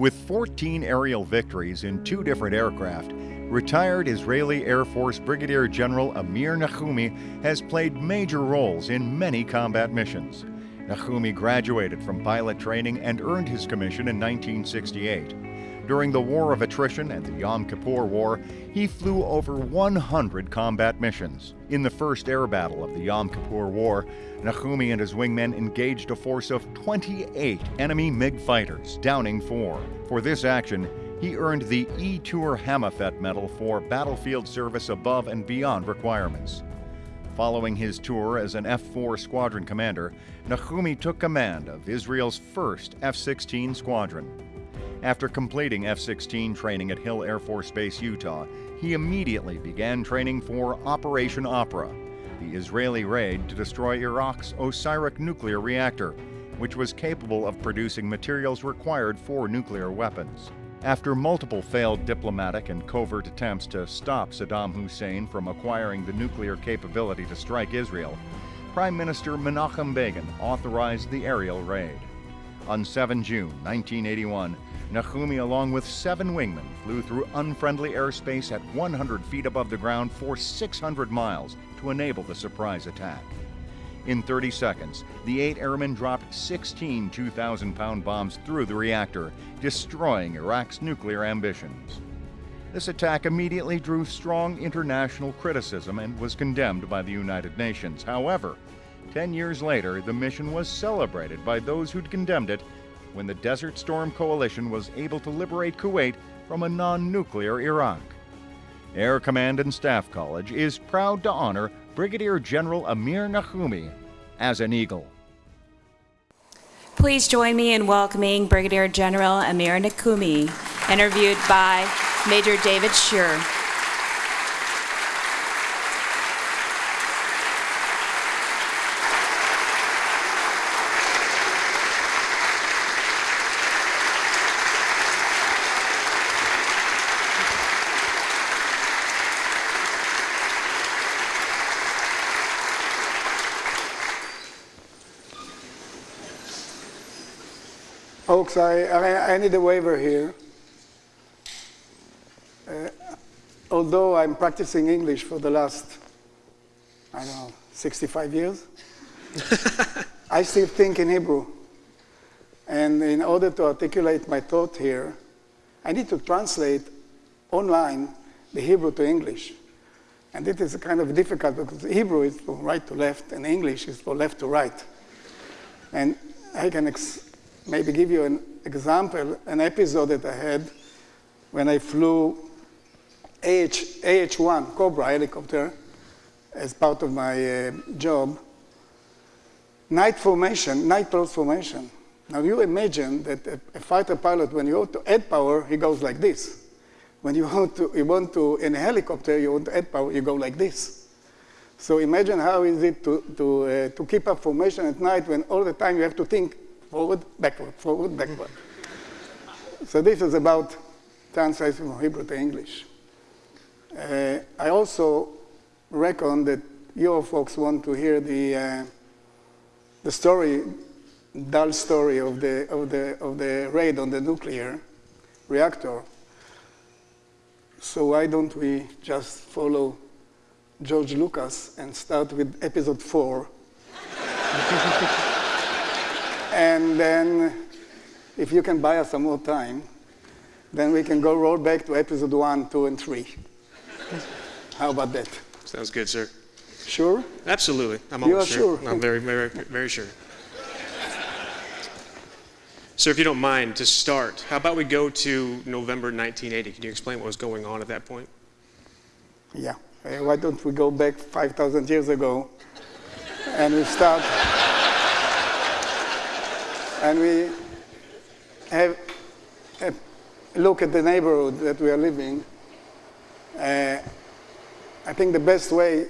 With 14 aerial victories in two different aircraft, retired Israeli Air Force Brigadier General Amir Nachumi has played major roles in many combat missions. Nachumi graduated from pilot training and earned his commission in 1968. During the War of Attrition and the Yom Kippur War, he flew over 100 combat missions. In the first air battle of the Yom Kippur War, Nachumi and his wingmen engaged a force of 28 enemy MiG fighters, downing four. For this action, he earned the Itur HaMofet Medal for battlefield service above and beyond requirements. Following his tour as an F 4 squadron commander, Nachumi took command of Israel's first F 16 squadron. After completing F 16 training at Hill Air Force Base, Utah, he immediately began training for Operation Opera, the Israeli raid to destroy Iraq's Osirak nuclear reactor, which was capable of producing materials required for nuclear weapons. After multiple failed diplomatic and covert attempts to stop Saddam Hussein from acquiring the nuclear capability to strike Israel, Prime Minister Menachem Begin authorized the aerial raid. On 7 June 1981, Nachumi, along with seven wingmen, flew through unfriendly airspace at 100 feet above the ground for 600 miles to enable the surprise attack. In 30 seconds, the eight airmen dropped 16 2,000 pound bombs through the reactor, destroying Iraq's nuclear ambitions. This attack immediately drew strong international criticism and was condemned by the United Nations. However, 10 years later, the mission was celebrated by those who'd condemned it when the Desert Storm Coalition was able to liberate Kuwait from a non nuclear Iraq. Air Command and Staff College is proud to honor Brigadier General Amir Nachumi as an Eagle. Please join me in welcoming Brigadier General Amir Nachumi, interviewed by Major David Schur. Folks, I, I, I need a waiver here. Uh, although I'm practicing English for the last, I don't know, 65 years, I still think in Hebrew. And in order to articulate my thought here, I need to translate online the Hebrew to English. And it is kind of difficult because Hebrew is from right to left and English is from left to right. And I can maybe give you an example, an episode that I had when I flew AH, AH-1 Cobra helicopter as part of my uh, job. Night formation, night pulse formation. Now you imagine that a, a, fighter pilot, when you want to add power, he goes like this. When you want to, you want to, in a helicopter, you want to add power, you go like this. So imagine how is it to, to, uh, to keep up formation at night when all the time you have to think forward, backward, forward, backward. so this is about translating from Hebrew to English. Uh, I also reckon that your folks want to hear the, uh, the story, dull story of the, of, the, of the raid on the nuclear reactor. So why don't we just follow George Lucas and start with episode four? And then if you can buy us some more time, then we can go roll back to episode one, two, and three. How about that? Sounds good, sir. Sure? Absolutely. I'm you are sure. sure. I'm very, very, very sure. Sir, if you don't mind, to start, how about we go to November 1980? Can you explain what was going on at that point? Yeah. Uh, why don't we go back 5,000 years ago and we start and we have a look at the neighborhood that we are living, uh, I think the best way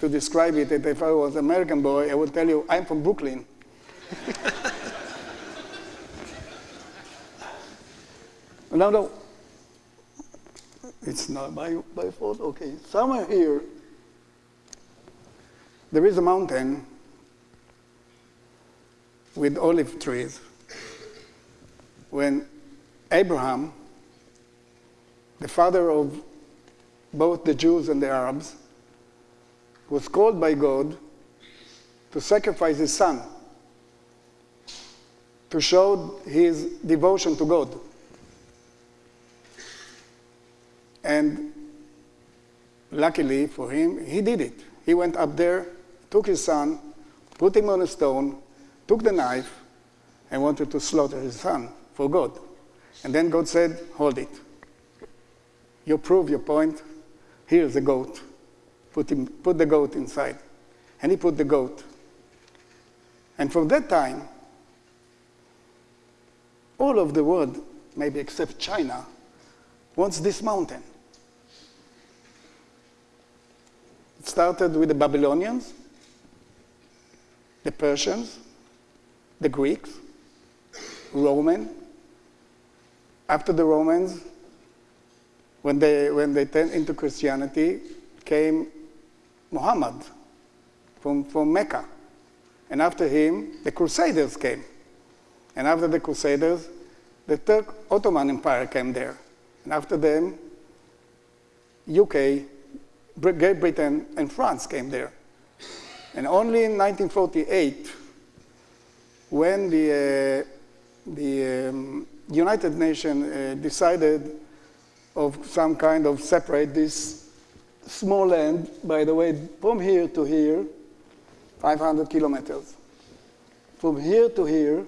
to describe it, that if I was an American boy, I would tell you, I'm from Brooklyn. no, no, it's not my, my fault. Okay, somewhere here, there is a mountain with olive trees. When Abraham, the father of both the Jews and the Arabs, was called by God to sacrifice his son to show his devotion to God. And luckily for him, he did it. He went up there, took his son, put him on a stone, took the knife, and wanted to slaughter his son for God. And then God said, Hold it. You prove your point. Here's the goat. Put, him, put the goat inside. And he put the goat. And from that time, all of the world, maybe except China, wants this mountain. It started with the Babylonians, the Persians, the Greeks, Roman. After the Romans, when they, when they turned into Christianity, came Muhammad from, from Mecca. And after him, the Crusaders came. And after the Crusaders, the Turk Ottoman Empire came there. And after them, UK, Great Britain, and France came there. And only in 1948, when the, uh, the um, United Nations uh, decided of some kind of separate this small land, by the way, from here to here, 500 kilometers. From here to here,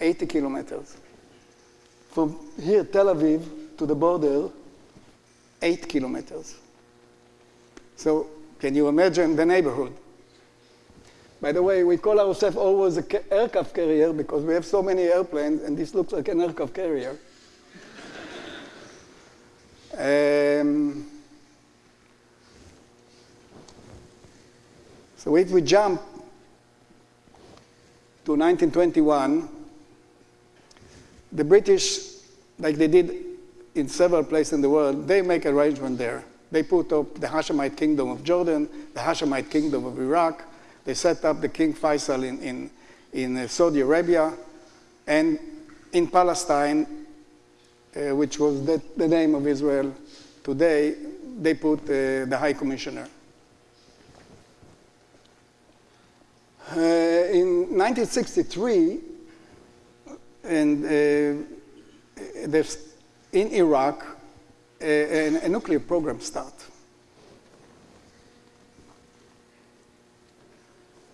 80 kilometers. From here, Tel Aviv, to the border, 8 kilometers. So can you imagine the neighborhood? By the way, we call ourselves always an aircraft carrier because we have so many airplanes, and this looks like an aircraft carrier. um, so if we jump to 1921, the British, like they did in several places in the world, they make arrangement there. They put up the Hashemite kingdom of Jordan, the Hashemite kingdom of Iraq. They set up the King Faisal in, in, in uh, Saudi Arabia. And in Palestine, uh, which was the, the, name of Israel today, they put uh, the High Commissioner. Uh, in 1963, and uh, in Iraq, a, a, nuclear program start.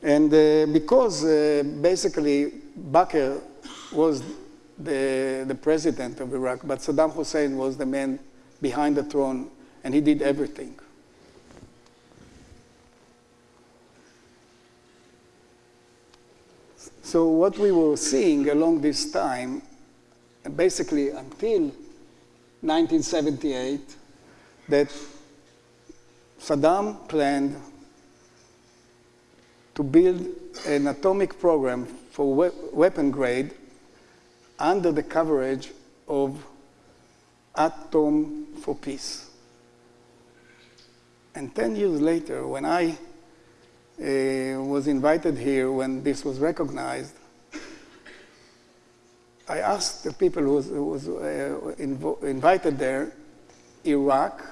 And uh, because uh, basically Bakr was the, the president of Iraq, but Saddam Hussein was the man behind the throne, and he did everything. So what we were seeing along this time, basically until 1978, that Saddam planned to build an atomic program for we weapon grade under the coverage of Atom for Peace. And 10 years later, when I uh, was invited here when this was recognized, I asked the people who was, who was uh, invited there, Iraq,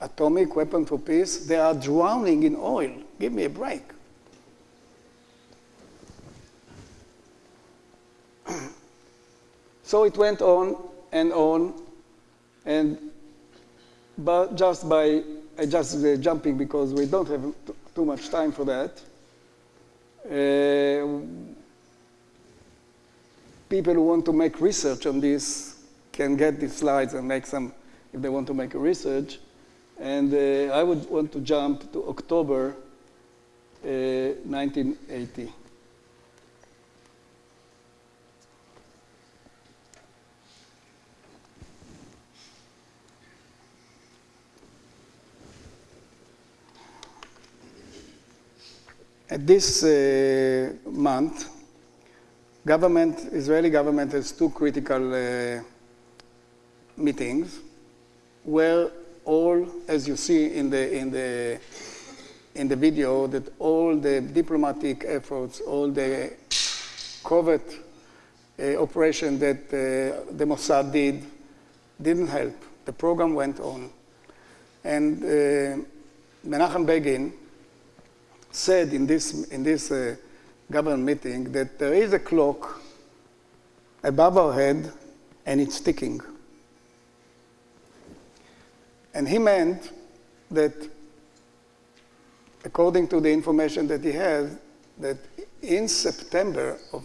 atomic weapon for peace, they are drowning in oil. Give me a break. So it went on and on, and but just by just uh, jumping because we don't have too much time for that. Uh, people who want to make research on this can get these slides and make some if they want to make a research. And uh, I would want to jump to October uh, 1980. This uh, month, government, Israeli government has two critical uh, meetings where all, as you see in the, in, the, in the video, that all the diplomatic efforts, all the covert uh, operation that uh, the Mossad did didn't help. The program went on. And uh, Menachem Begin said in this, in this uh, government meeting that there is a clock above our head and it's ticking. And he meant that, according to the information that he has, that in September of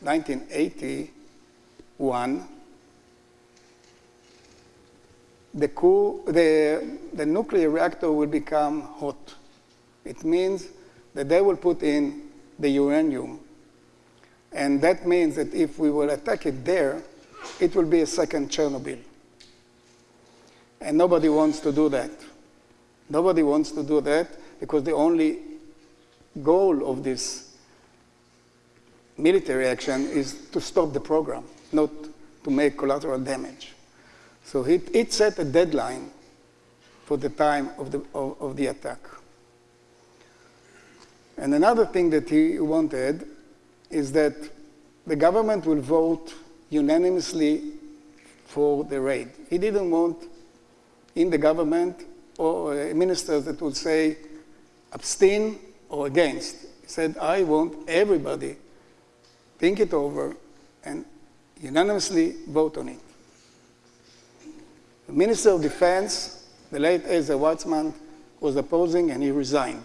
1981, the, cool, the, the nuclear reactor will become hot. It means that they will put in the uranium. And that means that if we will attack it there, it will be a second Chernobyl. And nobody wants to do that. Nobody wants to do that because the only goal of this military action is to stop the program, not to make collateral damage. So it, it set a deadline for the time of the, of, of the attack. And another thing that he wanted is that the government will vote unanimously for the raid. He didn't want in the government or uh, ministers that would say abstain or against. He said, I want everybody think it over and unanimously vote on it. The Minister of Defense, the late Ezer Weizman, was opposing and he resigned.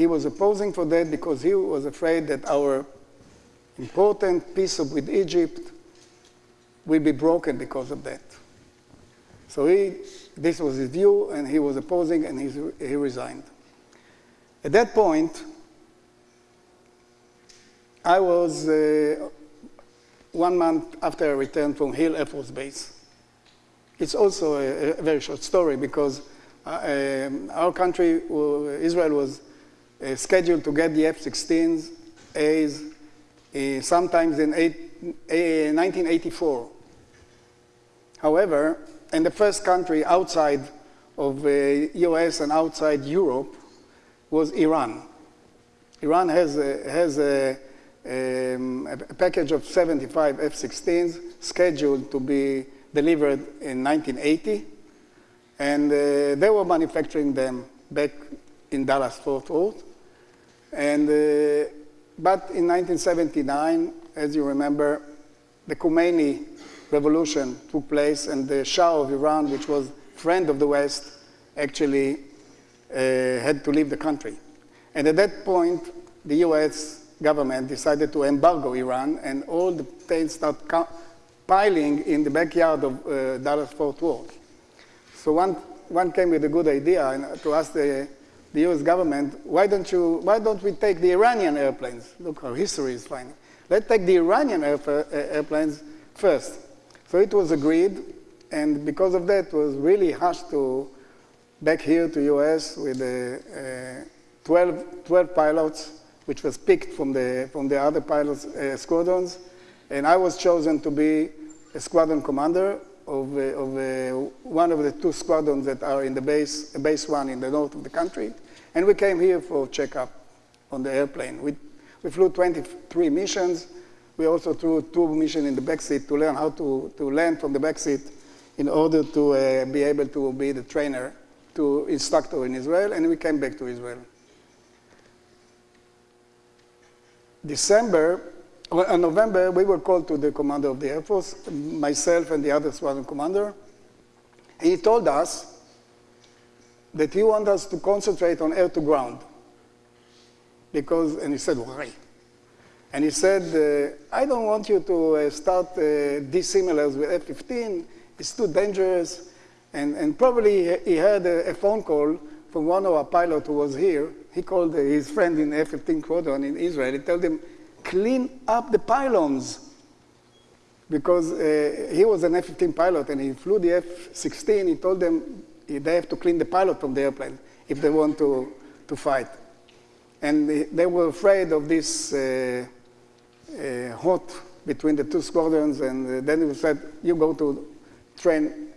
He was opposing for that because he was afraid that our important peace with Egypt will be broken because of that. So he, this was his view, and he was opposing, and he, he resigned. At that point, I was uh, one month after I returned from Hill Air Force Base. It's also a, a very short story because uh, um, our country, uh, Israel, was uh, scheduled to get the F-16s, A's, uh, sometimes in eight, 1984. However, and the first country outside of the US and outside Europe was Iran. Iran has a, has a, um, a package of 75 F-16s scheduled to be delivered in 1980, and uh, they were manufacturing them back in Dallas, Fort Worth. And, uh, but in 1979, as you remember, the Khomeini revolution took place, and the Shah of Iran, which was friend of the West, actually uh, had to leave the country. And at that point, the US government decided to embargo Iran, and all the planes start piling in the backyard of uh, Dallas Fort Worth. So one, one came with a good idea to ask the, the US government, why don't, you, why don't we take the Iranian airplanes? Look, our history is fine. Let's take the Iranian uh, airplanes first. So it was agreed, and because of that, it was really hushed to back here to US with uh, 12, 12 pilots, which was picked from the, from the other pilots' uh, squadrons. And I was chosen to be a squadron commander of, uh, of uh, one of the two squadrons that are in the base, base one in the north of the country. And we came here for checkup on the airplane. We, we flew 23 missions, we also threw two missions in the backseat to learn how to, to land from the backseat in order to uh, be able to be the trainer to instructor in Israel, and we came back to Israel. December, well, in November, we were called to the commander of the Air Force, myself and the other squadron commander. He told us that he wants us to concentrate on air to ground. Because, and he said, why? And he said, uh, I don't want you to uh, start uh, dissimilars with F-15. It's too dangerous. And, and probably he had a, a, phone call from one of our pilots who was here. He called his friend in F-15 Quadrant in Israel. He told him, clean up the pylons. Because uh, he was an F-15 pilot and he flew the F-16. He told them they have to clean the pilot from the airplane if they want to, to fight. And they were afraid of this uh, uh, hot between the two squadrons, and uh, then we said, you go to train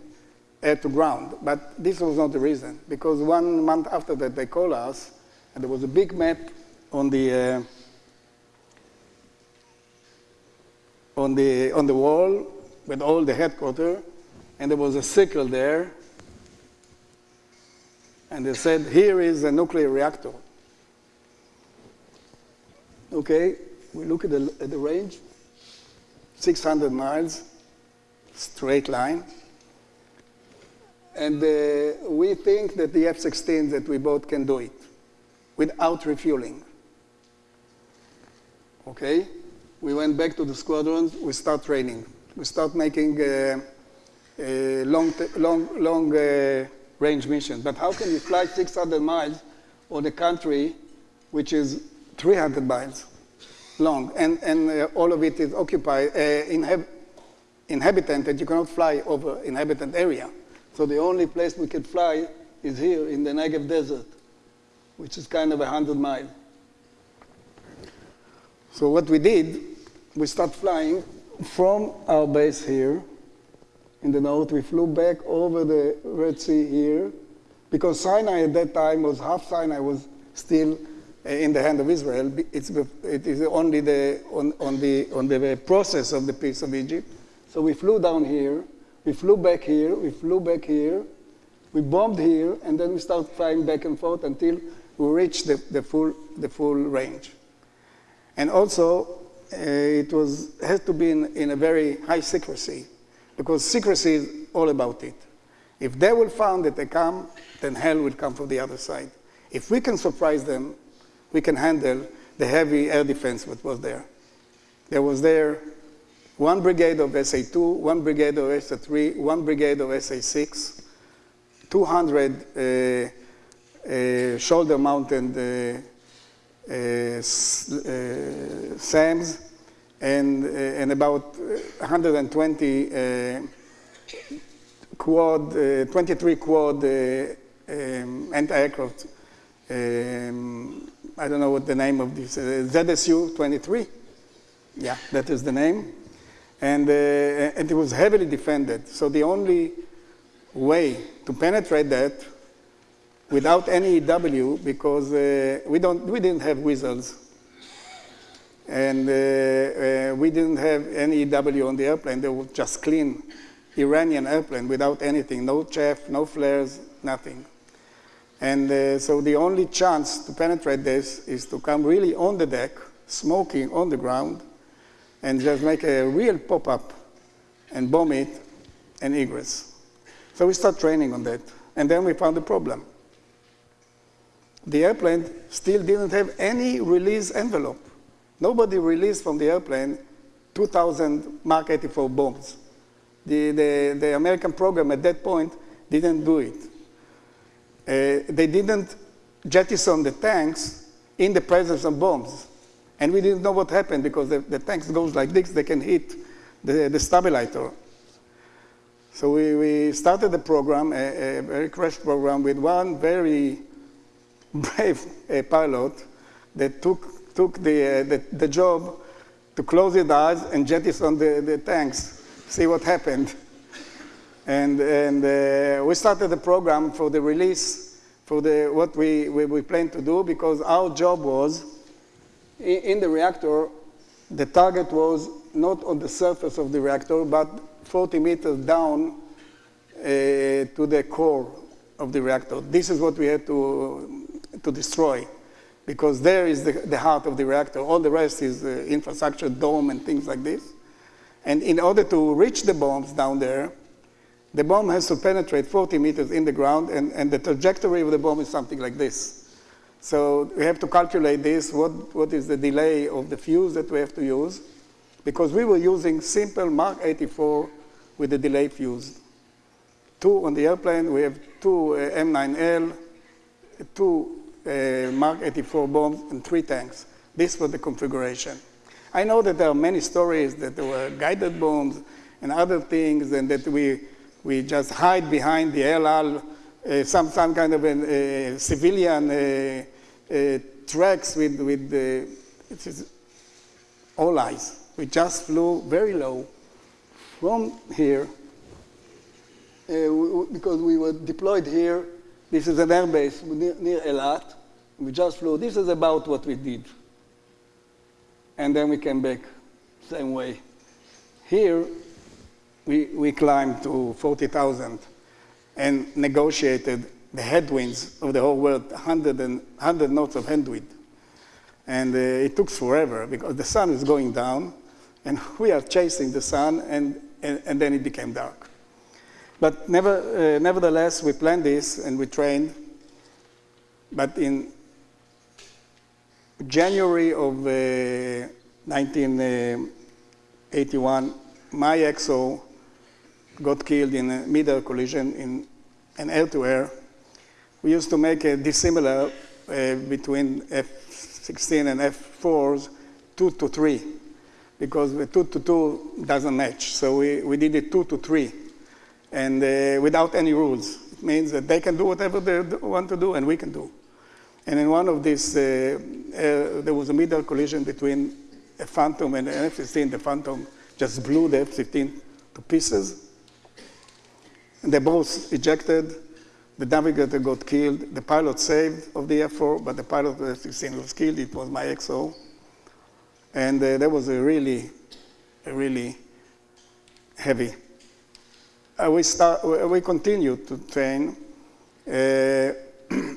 air to ground. But this was not the reason, because one month after that, they called us, and there was a big map on the, uh, on the, on the wall with all the headquarters, and there was a circle there, and they said, here is a nuclear reactor. Okay, we look at the, at the range, 600 miles, straight line. And uh, we think that the F-16 that we bought can do it without refueling. Okay? We went back to the squadrons, we start training. We start making uh, uh, long, long, long uh, range missions. But how can you fly 600 miles on a country which is 300 miles long, and, and uh, all of it is occupied, inhab inhabited, you cannot fly over inhabited area. So the only place we can fly is here in the Negev desert, which is kind of a 100 miles. So what we did, we start flying from our base here in the north. We flew back over the Red Sea here, because Sinai at that time was half Sinai was still eh, in the hand of Israel. It's, it is only the, on, on, the, on the process of the peace of Egypt. So we flew down here, we flew back here, we flew back here, we bombed here, and then we started flying back and forth until we reached the, the, full, the full range. And also, it was, had to be in, in a very high secrecy, because secrecy is all about it. If they will find that they come, then hell will come from the other side. If we can surprise them, we can handle the heavy air defense that was there. There was there one brigade of SA-2, one brigade of SA-3, one brigade of SA-6, 200 uh, uh, shoulder-mounted uh, uh, uh SAMs, and, uh, and about 120 quad, 23 quad um, anti-aircraft um, I don't know what the name of this, uh, ZSU-23. Yeah, that is the name. And, uh, and it was heavily defended. So the only way to penetrate that without any EW, because uh, we, don't, we didn't have whistles, and uh, uh, we didn't have any EW on the airplane. They were just clean Iranian airplane without anything, no chaff, no flares, nothing. And uh, so the only chance to penetrate this is to come really on the deck, smoking on the ground, and just make a real pop-up and bomb it and egress. So we start training on that. And then we found the problem. The airplane still didn't have any release envelope. Nobody released from the airplane 2,000 Mark 84 bombs. The, the, the American program at that point didn't do it. Uh, they didn't jettison the tanks in the presence of bombs. And we didn't know what happened because the, the tanks goes like this, they can hit the, the stabilizer. So we, we started the program, a, a very crash program, with one very brave uh, pilot that took, took the, uh, the, the, job to close his eyes and jettison the, the tanks, see what happened. And, and uh, we started the program for the release for the, what we, we, we plan to do because our job was, in, in the reactor, the target was not on the surface of the reactor, but 40 meters down uh, to the core of the reactor. This is what we had to, to destroy because there is the, the heart of the reactor. All the rest is uh, infrastructure, dome, and things like this. And in order to reach the bombs down there, the bomb has to penetrate 40 meters in the ground, and, and the trajectory of the bomb is something like this. So we have to calculate this, what, what is the delay of the fuse that we have to use, because we were using simple Mark 84 with the delay fuse. Two on the airplane, we have two uh, M9L, two uh, Mark 84 bombs, and three tanks. This was the configuration. I know that there are many stories that there were guided bombs and other things, and that we we just hide behind the El Al, uh, some, some kind of a, civilian uh, uh, tracks with, with the, it is all eyes. We just flew very low from here uh, because we were deployed here. This is an airbase near, near Elat. We just flew. This is about what we did. And then we came back same way. here, we, we climbed to 40,000 and negotiated the headwinds of the whole world, 100, and, 100 knots of headwind. And uh, it took forever because the sun is going down and we are chasing the sun and, and, and then it became dark. But never, uh, nevertheless, we planned this and we trained. But in January of uh, 1981, my XO got killed in a mid-air collision in an air-to-air. We used to make a dissimilar uh, between F-16 and F-4s, two to three, because the two to two doesn't match. So we, we did it two to three, and uh, without any rules. It means that they can do whatever they want to do, and we can do. And in one of these, uh, uh, there was a mid-air collision between a Phantom and an F-16. The Phantom just blew the F-15 to pieces. And they both ejected. The navigator got killed. The pilot saved of the F-4, but the pilot of the F-16 was killed. It was my XO. And uh, that was a really, a really heavy. Uh, we, start, we continued to train. Uh,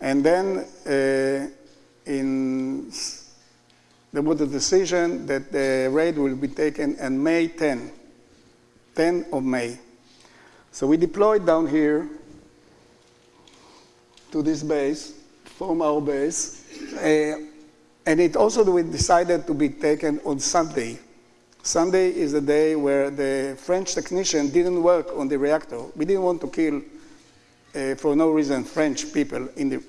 and then uh, in, there was a decision that the raid will be taken on May 10, 10 of May. So we deployed down here to this base, from our base, uh, and it also we decided to be taken on Sunday. Sunday is the day where the French technician didn't work on the reactor. We didn't want to kill, uh, for no reason, French people in the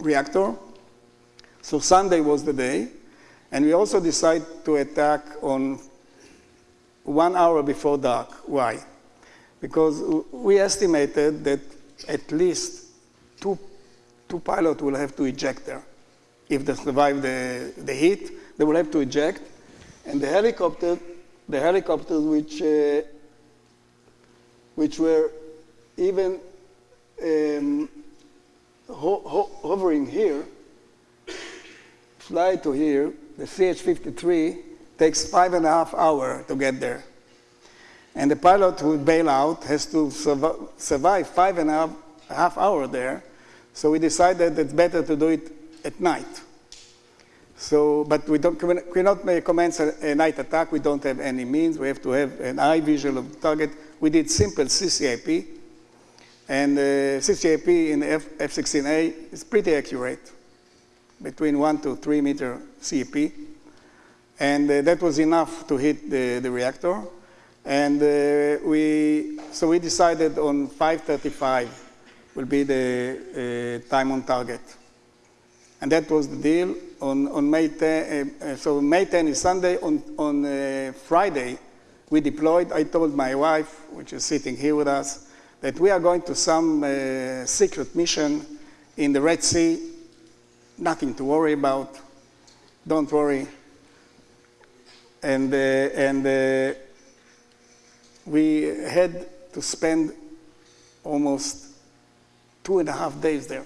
reactor. So Sunday was the day. And we also decided to attack on one hour before dark. Why? Because we estimated that at least two, two pilots will have to eject there. If they survive the, the heat, they will have to eject. And the helicopter, the helicopters which, uh, which were even um, ho ho hovering here, fly to here, the CH-53 takes five and a half hours to get there. And the pilot who bail out has to survive, five and a half, half hour there. So we decided it's better to do it at night. So, but we don't, cannot commence a, a, night attack. We don't have any means. We have to have an eye visual of the target. We did simple CCIP, and uh, CCIP in F, F-16A is pretty accurate, between one to three meter CP. And uh, that was enough to hit the, the reactor. And uh, we, so we decided on 535 will be the uh, time on target. And that was the deal. On, on May 10, uh, so May 10 is Sunday. On, on uh, Friday, we deployed. I told my wife, which is sitting here with us, that we are going to some uh, secret mission in the Red Sea. Nothing to worry about. Don't worry. And, and we had to spend almost two and a half days there.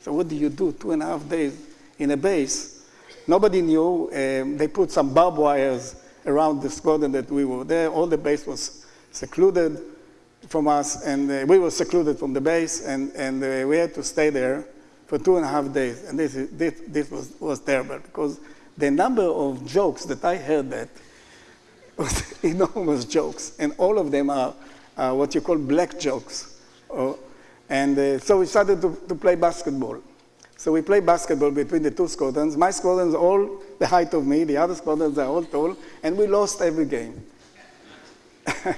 So what do you do two and a half days in a base? Nobody knew. Um, they put some barbed wires around the squadron that we were there. All the base was secluded from us, and uh, we were secluded from the base, and, and uh, we had to stay there for two and a half days. And this, this, this was, was terrible, because the number of jokes that I heard that was enormous jokes, and all of them are what you call black jokes. Oh, and uh, so we started to, to play basketball. So we play basketball between the two squadrons. My squadron is all the height of me, the other squadrons are all tall, and we lost every game.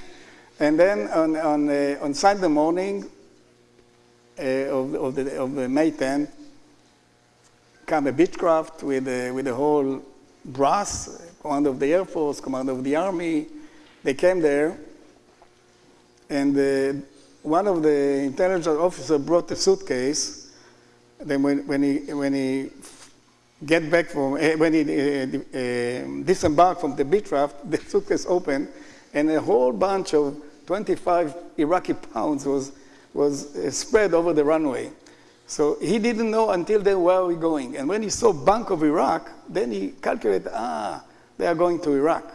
And then on, on, uh, on Sunday morning uh, of, of, the, of May 10th, came a Beechcraft with, uh, with the whole brass, command of the Air Force, command of the Army. They came there, and uh, one of the intelligence officers brought a suitcase. Then when, when he, when he get back from, uh, when he uh, uh, disembarked from the Beechcraft, the suitcase opened, and a whole bunch of 25 Iraqi pounds was, was spread over the runway. So he didn't know until then where we going. And when he saw Bank of Iraq, then he calculated, ah, they are going to Iraq.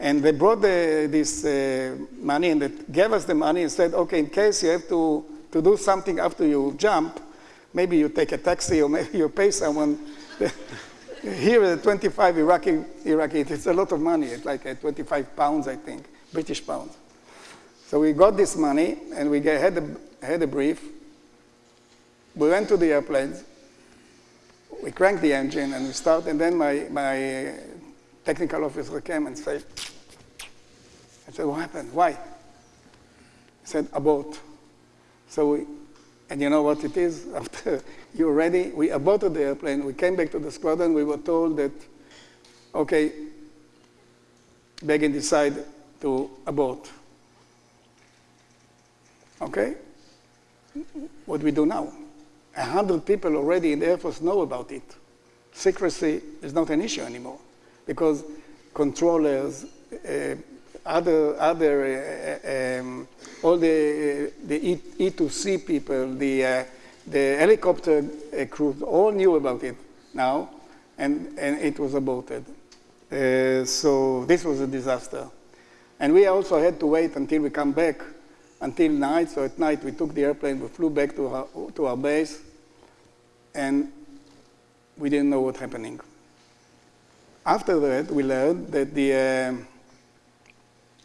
And they brought the, this uh, money and they gave us the money and said, okay, in case you have to, to do something after you jump, maybe you take a taxi or maybe you pay someone. Here at 25 Iraqi, Iraqi, it's a lot of money. It's like uh, 25 pounds, I think, British pounds. So we got this money and we get, had, a, had a brief. We went to the airplanes. We cranked the engine and we started. And then my, my technical officer came and said, I said, what happened? Why? He said, abort. So we, and you know what it is? After you're ready, we aborted the airplane. We came back to the squadron. We were told that, okay, Begin decided to abort. Okay? What we do now? A hundred people already in the Air Force know about it. Secrecy is not an issue anymore because controllers, uh, other, other uh, um, all the, uh, the e, E2C people, the, uh, the helicopter crews, all knew about it now, and, and it was aborted. So this was a disaster. And we also had to wait until we come back until night. So at night we took the airplane, we flew back to our, to our base, and we didn't know what happening. After that, we learned that the, uh,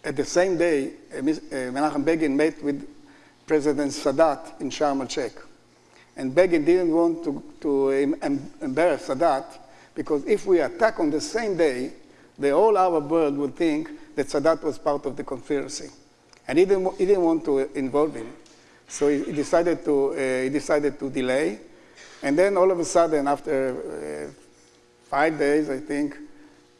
at the same day, uh, uh Menachem Begin met with President Sadat in Sharm el-Sheikh. And Begin didn't want to, to embarrass Sadat because if we attack on the same day, the whole Arab world would think that Sadat was part of the conspiracy. And he didn't, he didn't want to involve him. So he decided, to, uh, he decided to delay. And then all of a sudden, after uh, five days, I think,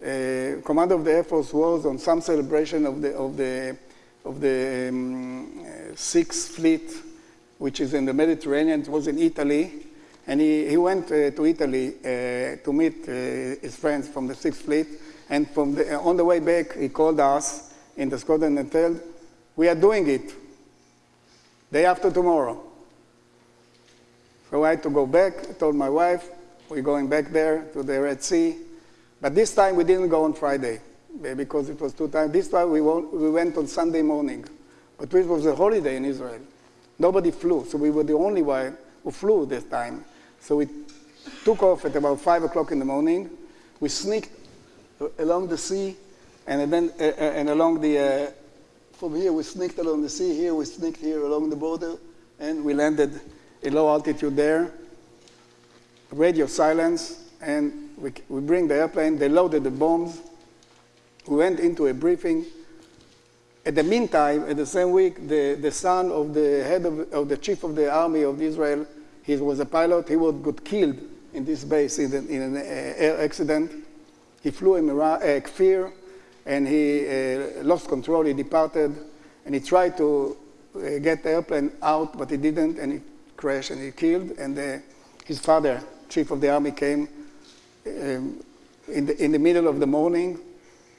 uh, commander of the Air Force was on some celebration of the, of the, of the um, uh, Sixth Fleet, which is in the Mediterranean. It was in Italy. And he, he went uh, to Italy uh, to meet uh, his friends from the Sixth Fleet. And from the, on the way back, he called us in the squadron and told, we are doing it day after tomorrow. So I had to go back. I told my wife, we're going back there to the Red Sea. But this time we didn't go on Friday eh, because it was too tight. This time we, we went on Sunday morning. But it was a holiday in Israel. Nobody flew, so we were the only one who flew this time. So we took off at about 5 o'clock in the morning. We sneaked along the sea and then uh, and along the, uh, from here we sneaked along the sea, here we sneaked here along the border, and we landed in low altitude there. Radio silence, and we, we bring the airplane, they loaded the bombs. We went into a briefing. At the meantime, at the same week, the, the son of the head of, of the chief of the army of Israel, he was a pilot, he was, got killed in this base in, the, in an air accident. He flew in uh, Kfir, and he uh, lost control, he departed, and he tried to uh, get the airplane out, but he didn't, and he crashed and he killed, and uh, his father, chief of the army, came um, in, the, in the middle of the morning,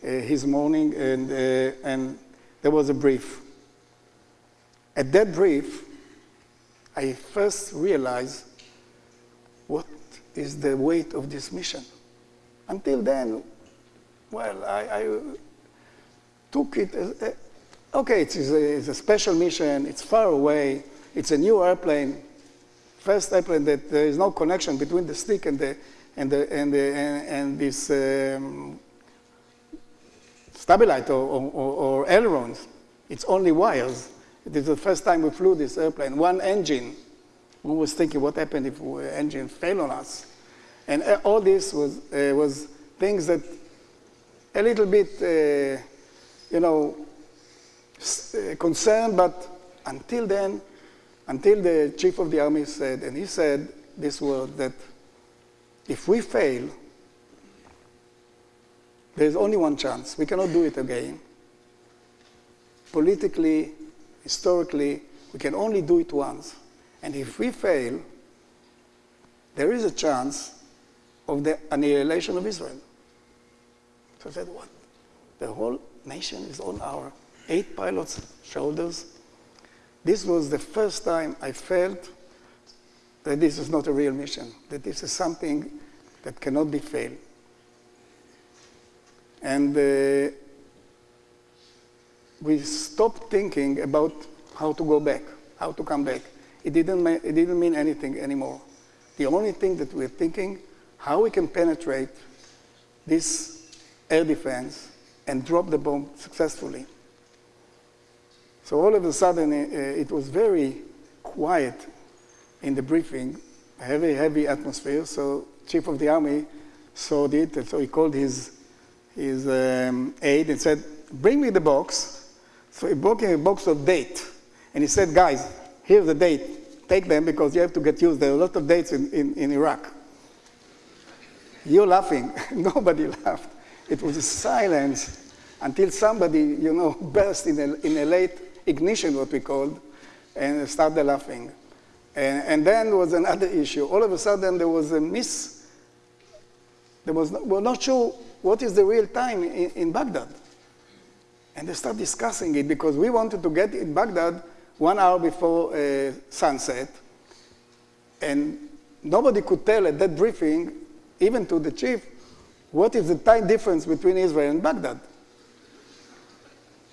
uh, his morning, and, uh, and there was a brief. At that brief, I first realized what is the weight of this mission. Until then, well, I, I took it as, uh, okay, it's a, it's a special mission, it's far away, it's a new airplane, first airplane that there is no connection between the stick and the, and, the, and, the, and, and this um, stabilizer or, or, or, ailerons. It's only wires. It is the first time we flew this airplane. One engine. We was thinking, what happened if engine failed on us? And uh, all this was, uh, was things that a little bit, uh, you know, uh, concerned, but until then, until the chief of the army said, and he said this word, that if we fail, there's only one chance. We cannot do it again. Politically, historically, we can only do it once. And if we fail, there is a chance of the annihilation of Israel. So I said, what? The whole nation is on our eight pilots' shoulders. This was the first time I felt that this is not a real mission, that this is something that cannot be failed. And uh, we stopped thinking about how to go back, how to come back. It didn't, it didn't mean anything anymore. The only thing that we're thinking, how we can penetrate this air defense and drop the bomb successfully. So all of a sudden, uh, it was very quiet in the briefing, heavy, heavy atmosphere. So chief of the army saw it, and so he called his, his um, aide and said, bring me the box. So he brought him a box of date. And he said, guys, here's the date. Take them because you have to get used. There are a lot of dates in, in, in Iraq. You're laughing. Nobody laughed. It was a silence until somebody, you know, burst in a, in a late ignition, what we called, and started laughing. And, and then was another issue. All of a sudden, there was a miss. There was we're not sure what is the real time in, in Baghdad. And they start discussing it because we wanted to get in Baghdad one hour before uh, sunset. And nobody could tell at that briefing, even to the chief, what is the time difference between Israel and Baghdad.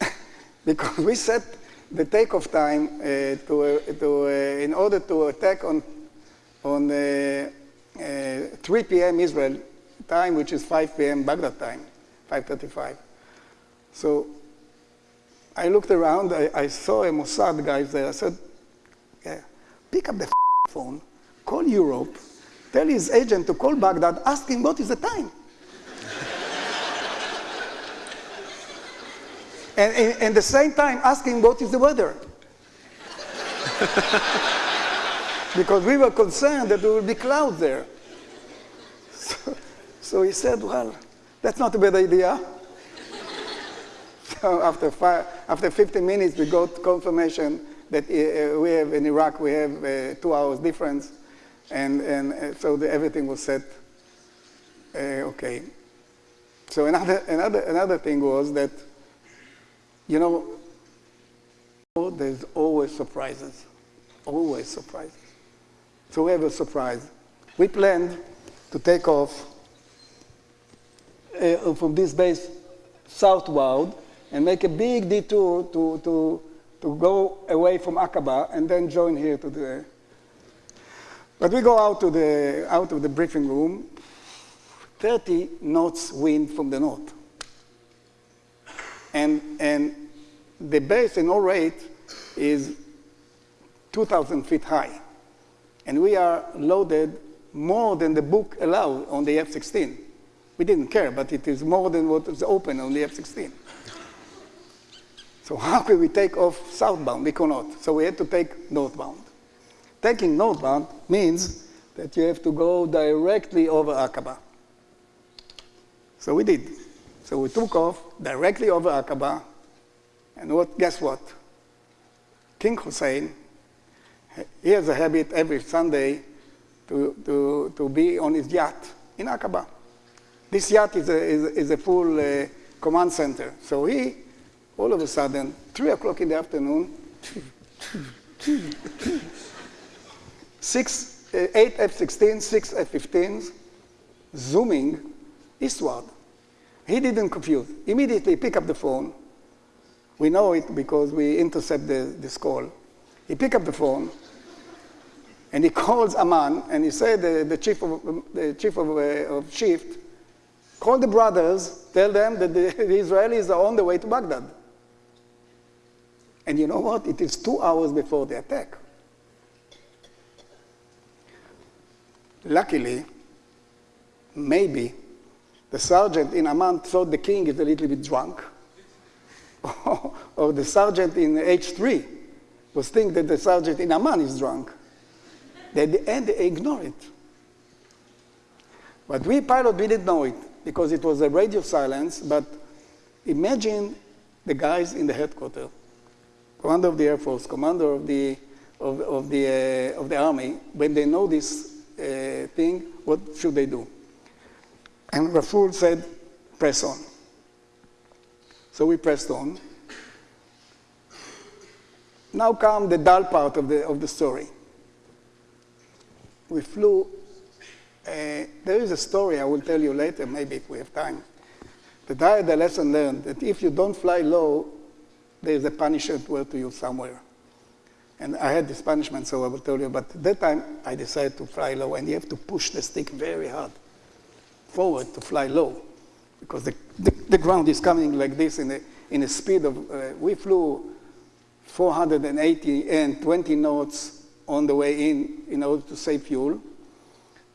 because we set the takeoff time uh, to, uh, to, uh, in order to attack on, on uh, uh, 3 p.m. Israel time, which is 5 p.m. Baghdad time, 5.35. So I looked around, I, I saw a Mossad guy there. I said, yeah, pick up the phone, call Europe, tell his agent to call Baghdad, ask him what is the time. and, and the same time, ask him what is the weather. because we were concerned that there would be clouds there. So, so he said, well, that's not a bad idea. So after, five, after 15 minutes, we got confirmation that uh, we have in Iraq, we have uh, two hours difference. And, and uh, so the, everything was set uh, okay. So another, another, another thing was that, you know, there's always surprises, always surprises. So we have a surprise. We planned to take off uh, from this base southward and make a big detour to, to, to go away from Aqaba and then join here to the. But we go out, to the, out of the briefing room, 30 knots wind from the north. And, and the base in all rate is 2,000 feet high. And we are loaded more than the book allowed on the F-16. We didn't care, but it is more than what is open on the F-16. So how could we take off southbound? We could not. So we had to take northbound. Taking northbound means that you have to go directly over Aqaba. So we did. So we took off directly over Aqaba, and what, guess what? King Hussein, he has a habit every Sunday to, to, to be on his yacht in Aqaba. This yacht is a, is, is a full uh, command center. So he, all of a sudden, 3 o'clock in the afternoon, six, uh, eight F-16, six F-15s, zooming eastward. He didn't confuse. Immediately pick up the phone. We know it because we intercept the, this call. He pick up the phone, and he calls Amman, and he said, the, the chief of, the chief of, uh, of shift, call the brothers, tell them that the, the Israelis are on the way to Baghdad. And you know what? It is two hours before the attack. Luckily, maybe the sergeant in Amman thought the king is a little bit drunk, or the sergeant in H3 was thinking that the sergeant in Amman is drunk. At the end, they ignore it. But we pilot, we didn't know it because it was a radio silence, but imagine the guys in the headquarters, commander of the Air Force, commander of the, of, of the, uh, of the Army, when they know this uh, thing, what should they do? And Raful said, press on. So we pressed on. Now come the dull part of the, of the story. We flew, there is a story I will tell you later, maybe if we have time, that I had a lesson learned that if you don't fly low, there's a punishment word to you somewhere. And I had this punishment, so I will tell you. But that time, I decided to fly low, and you have to push the stick very hard forward to fly low, because the, the, the ground is coming like this in a, in a speed of, uh, we flew 480 and 20 knots on the way in in order to save fuel.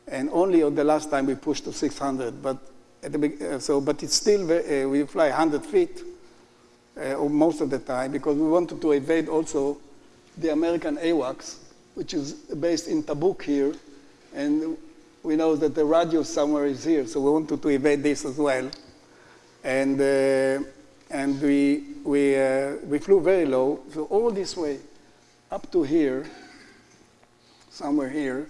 And only on the last time we pushed to 600. But at the, uh, so, but it's still, uh, we fly 100 feet uh, most of the time because we wanted to evade also the American AWACS, which is based in Tabuk here. And we know that the radio somewhere is here, so we wanted to evade this as well. And, uh, and we, we, uh, we flew very low, so all this way up to here, somewhere here,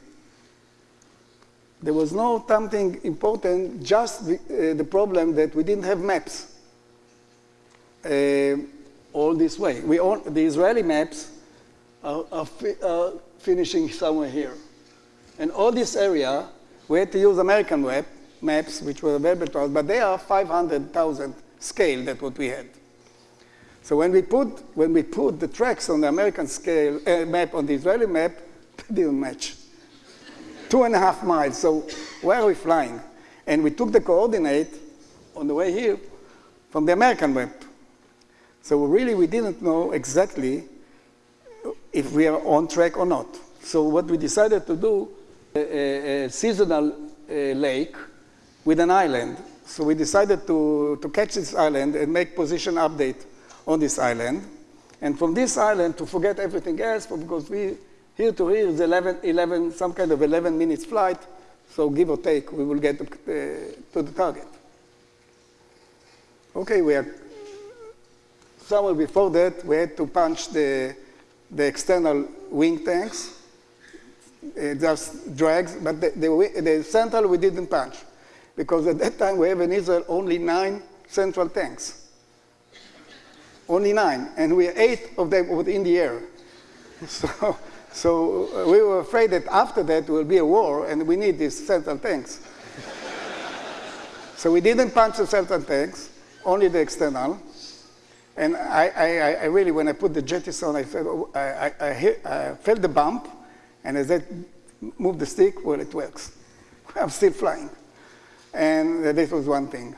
there was no something important, just the, uh, the problem that we didn't have maps uh, all this way. We all, the Israeli maps are, are, fi- are finishing somewhere here. And all this area, we had to use American web, maps, which were available to us, but they are 500,000 scale, that's what we had. So when we put, when we put the tracks on the American scale uh, map on the Israeli map, they didn't match. Two and a half miles, so where are we flying? And we took the coordinate on the way here from the American map. So really we didn't know exactly if we are on track or not. So what we decided to do, a, a, seasonal lake with an island. So we decided to, to catch this island and make position update on this island. And from this island to forget everything else, because we, here to here is 11, 11, some kind of 11 minutes flight. So give or take, we will get uh, to the target. Okay, we are somewhere before that, we had to punch the, the external wing tanks, uh, just drags, but the, the, the central we didn't punch. Because at that time we have in Israel only nine central tanks. Only nine, and we eight of them in the air. So, so uh, we were afraid that after that there will be a war and we need these central tanks. so we didn't punch the central tanks, only the external. And I, I, I- really, when I put the jettison, I, felt, oh, I, I, hit, I felt the bump, and as I moved the stick, well, it works. I'm still flying. And this was one thing.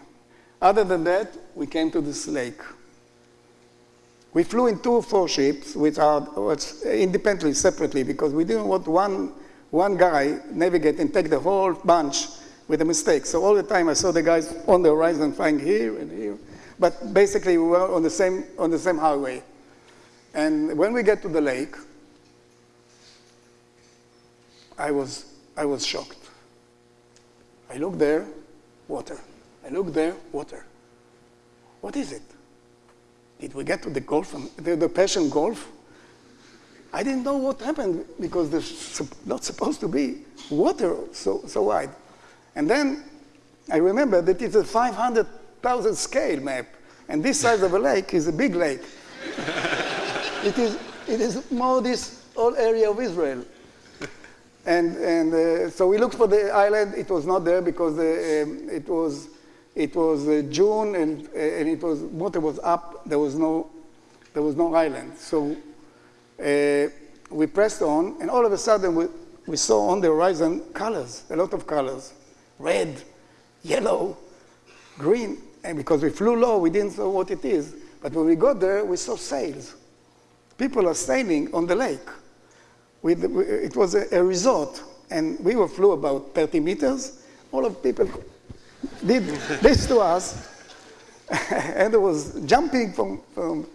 Other than that, we came to this lake. We flew in two four ships, which are independently, separately, because we didn't want one, one guy navigate and take the whole bunch with a mistake. So all the time I saw the guys on the horizon flying here and here. But basically we were on the same, on the same highway. And when we get to the lake, I was, I was shocked. I look there, water. I look there, water. What is it? Did we get to the Gulf, the, the Persian Gulf? I didn't know what happened because there's not supposed to be water so, so wide. And then I remember that it's a 500,000 scale map, and this size of a lake is a big lake. it, is, it is more this whole area of Israel. And, and uh, so we looked for the island. It was not there because the, um, it was, it was uh, June and, uh, and it was, water was up. There was no, there was no island. So uh, we pressed on, and all of a sudden we, we saw on the horizon colors, a lot of colors, red, yellow, green. And because we flew low, we didn't know what it is. But when we got there, we saw sails. People are sailing on the lake. With, it was a, a resort, and we were flew about 30 meters. All of people did this to us, and there was jumping from, from.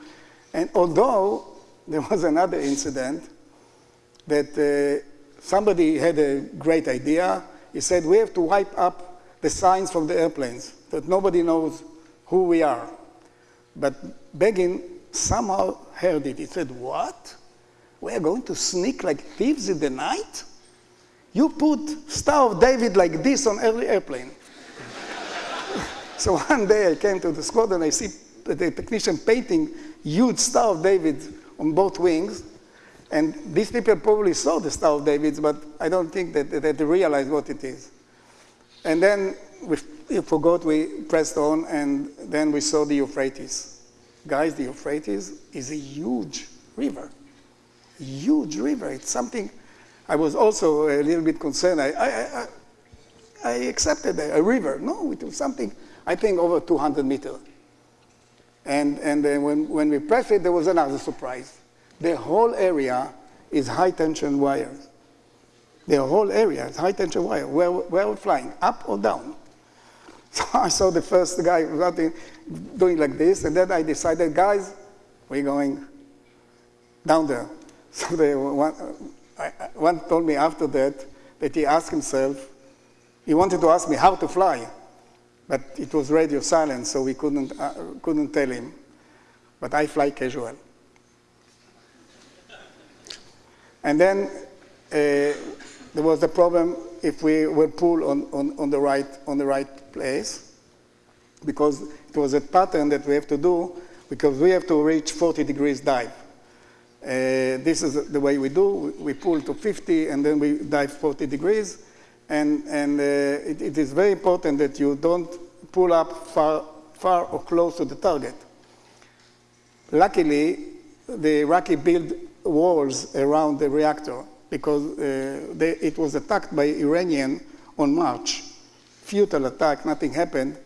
And although there was another incident that uh, somebody had a great idea, he said we have to wipe up the signs from the airplanes that nobody knows who we are. But Begin somehow heard it. He said, "What?" We are going to sneak like thieves in the night? You put Star of David like this on every airplane. so one day I came to the squad and I see the technician painting huge Star of David on both wings. And these people probably saw the Star of David, but I don't think that, that they realized what it is. And then we, forgot, we pressed on, and then we saw the Euphrates guys, the Euphrates is a huge river, huge river. It's something. I was also a little bit concerned. I, I, I, I accepted a, a river. No, it was something. I think over 200 meters. And and uh, when when we pressed it, there was another surprise. The whole area is high tension wires. The whole area is high tension wire. Where where we're flying, up or down. So I saw the first guy doing like this, and then I decided, guys, we're going down there. So they, one, one told me after that that he asked himself, he wanted to ask me how to fly, but it was radio silence, so we couldn't, uh, couldn't tell him. But I fly casual. And then uh, there was the problem if we were pulled on, on, on, the right, on the right place, because it was a pattern that we have to do, because we have to reach 40 degrees dive. Uh, this is the way we do. We pull to 50 and then we dive 40 degrees. And, and uh, it, it is very important that you don't pull up far, far or close to the target. Luckily, the Iraqi built walls around the reactor because uh, they, it was attacked by Iranian on March. Futile attack, nothing happened,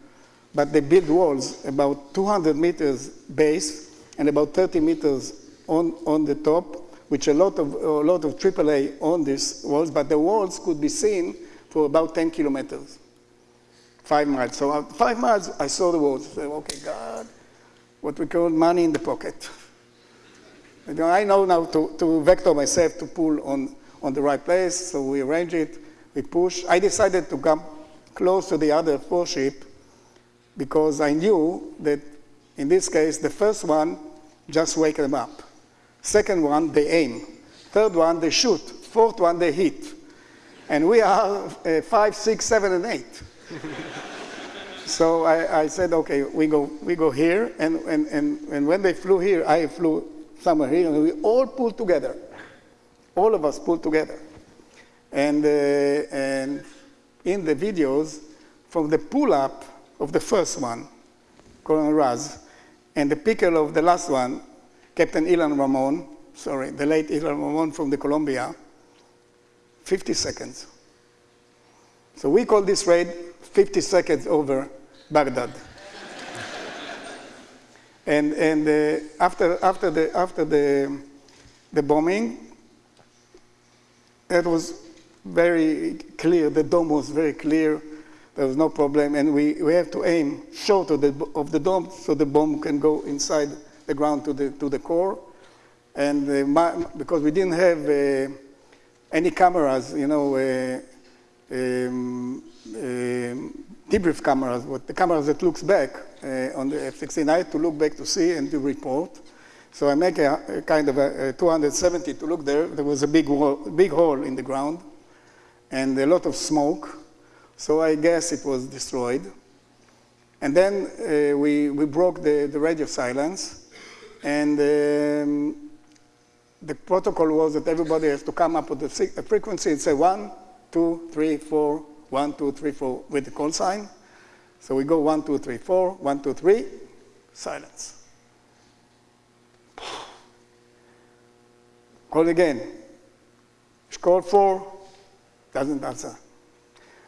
but they built walls about 200 meters base and about 30 meters on, on the top, which a lot of, a lot of AAA on these walls, but the walls could be seen for about 10 kilometers, five miles. So uh, five miles, I saw the walls. I said, okay, God, what we call money in the pocket. You know, I know now to, to vector myself to pull on, on the right place, so we arrange it, we push. I decided to come close to the other four ship because I knew that in this case, the first one just wake them up. Second one, they aim. Third one, they shoot. Fourth one, they hit. And we are uh, five, six, seven, and eight. so I, I, said, okay, we go, we go here. And, and, and, and when they flew here, I flew somewhere here, and we all pulled together. All of us pulled together. And, uh, and in the videos, from the pull up of the first one, Colonel Raz, and the picker of the last one, Captain Ilan Ramon, sorry, the late Ilan Ramon from the Columbia, 50 seconds. So we call this raid 50 seconds over Baghdad. and and uh, after, after, the, after the, the bombing, it was very clear, the dome was very clear, there was no problem, and we, we have to aim short of the, of the dome so the bomb can go inside the ground to the, to the core. And uh, my, because we didn't have uh, any cameras, you know, uh, um, um, debrief cameras, what the cameras that looks back uh, on the F-16, I had to look back to see and to report. So I make a, a kind of a, a, 270 to look there. There was a big, wall, big hole in the ground and a lot of smoke. So I guess it was destroyed. And then uh, we, we broke the, the radio silence and um, the protocol was that everybody has to come up with a, frequency and say one, two, three, four, one, two, three, four with the call sign. So we go one, two, three, four, one, two, three, silence. Call again. Call four, doesn't answer.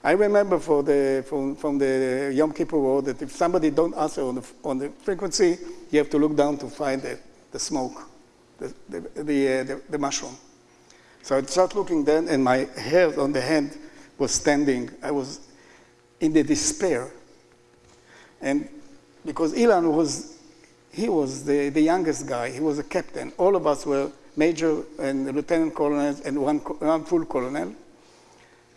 I remember for the, from, from the Yom Kippur War that if somebody don't answer on the, on the frequency, you have to look down to find the, the smoke, the, the, the, uh, the, the mushroom. So I started looking then, and my hair on the hand was standing. I was in the despair. And because Ilan was, he was the, the youngest guy, he was a captain. All of us were major and lieutenant colonels and one, one full colonel.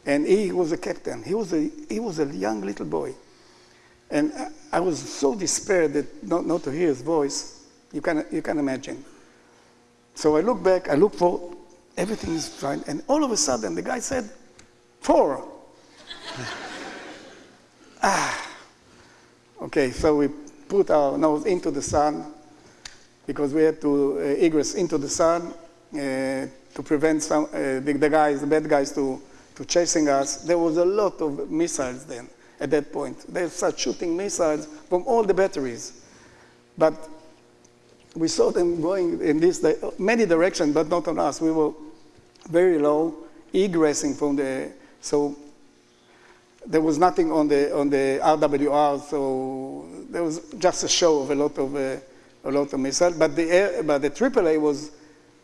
And he was a captain. He was a, he was a young little boy. And I, was so despaired that not, not to hear his voice, you can, you can imagine. So I look back, I look for, everything is fine. And all of a sudden, the guy said, four. ah. Okay, so we put our nose into the sun because we had to uh, egress into the sun uh, to prevent some, uh, the, the guys, the bad guys to to chasing us. There was a lot of missiles then at that point. They started shooting missiles from all the batteries. But we saw them going in this di- many directions, but not on us. We were very low, egressing from the so there was nothing on the on the RWR, so there was just a show of a lot of uh, a lot of missiles. But the air, but the AAA was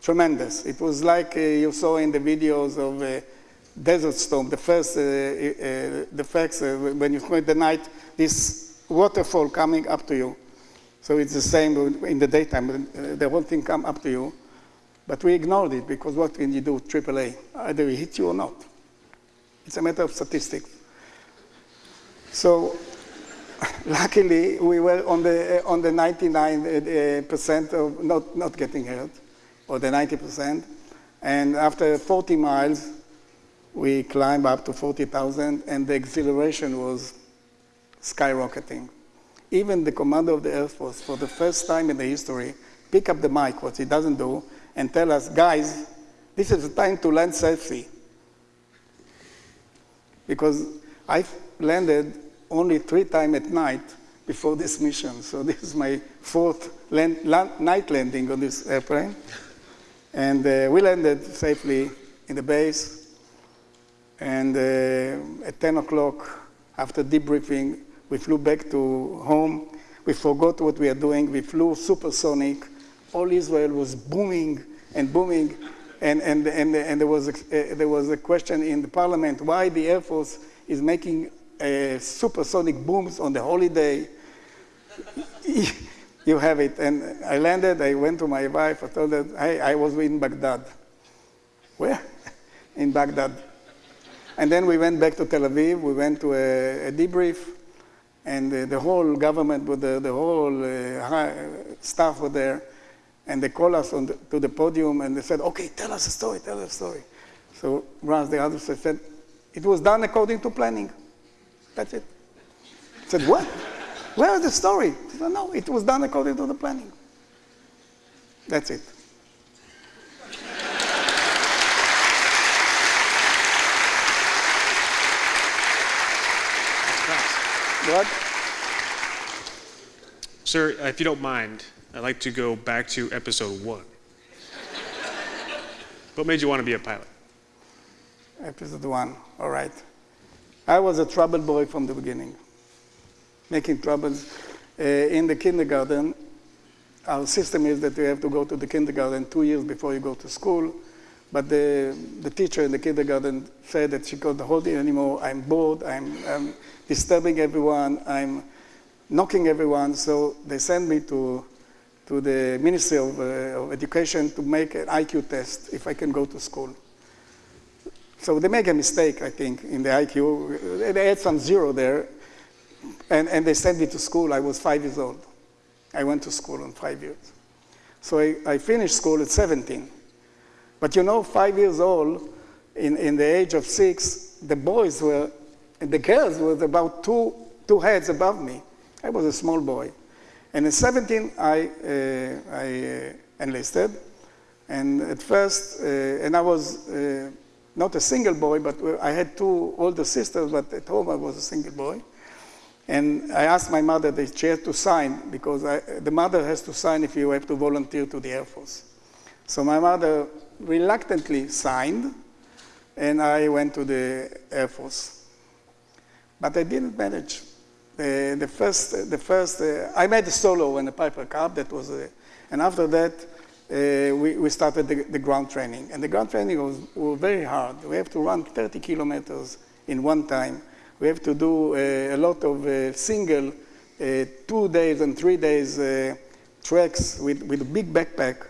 tremendous. It was like uh, you saw in the videos of uh, Desert Storm, the first uh, uh, the facts uh, when you spend the night, this waterfall coming up to you. So it's the same in the daytime. uh, The whole thing come up to you, but we ignored it because what can you do with AAA? Either it hit you or not. It's a matter of statistics. So luckily, we were on the, on the 99 uh, percent of not, not getting hurt, or the 90 percent. And after 40 miles, we climbed up to 40,000, and the exhilaration was skyrocketing. Even the commander of the Air Force, for the first time in the history, pick up the mic, what he doesn't do, and tell us, guys, this is the time to land safely because I landed only three times at night before this mission. So this is my fourth land, land, night landing on this airplane. And uh, we landed safely in the base. And uh, at 10 o'clock, after debriefing, we flew back to home. We forgot what we are doing. We flew supersonic. All Israel was booming and booming. And, and, and, and there, was a, uh, there was a question in the parliament why the Air Force is making uh, supersonic booms on the holiday. you have it. And I landed, I went to my wife, I told her, hey, I was in Baghdad. Where? in Baghdad. And then we went back to Tel Aviv, we went to a, a debrief, and uh, the whole government, with the, the whole uh, staff were there, and they called us the, to the podium and they said, okay, tell us a story, tell us a story. So Raz, the other said, it was done according to planning. That's it. I said, what? Where is the story? Said, no, it was done according to the planning. That's it. What? Sir, if you don't mind, I'd like to go back to episode one. what made you want to be a pilot? Episode one, all right. I was a trouble boy from the beginning, making troubles. Uh, in the kindergarten, our system is that you have to go to the kindergarten two years before you go to school. But the, the teacher in the kindergarten said that she couldn't hold it anymore. I'm bored, I'm, I'm disturbing everyone, I'm knocking everyone. So they sent me to, to the Ministry of, uh, of Education to make an IQ test if I can go to school. So they make a mistake, I think, in the IQ. They had some zero there, and, and they sent me to school. I was five years old. I went to school in five years. So I, I finished school at 17. But you know, five years old, in, in the age of six, the boys were, and the girls were about two, two heads above me. I was a small boy. And at 17, I, uh, I uh, enlisted. And at first, uh, and I was uh, not a single boy, but I had two older sisters, but at home I was a single boy. And I asked my mother she had to sign, because I, the mother has to sign if you have to volunteer to the Air Force. So my mother reluctantly signed, and I went to the Air Force. But I didn't manage. The, first, the first uh, I made a solo in the Piper Cub, that was, uh, and after that, uh, we, we started the, the, ground training. And the ground training was, was, very hard. We have to run 30 kilometers in one time. We have to do uh, a lot of uh, single two days and three days treks with, with a big backpack.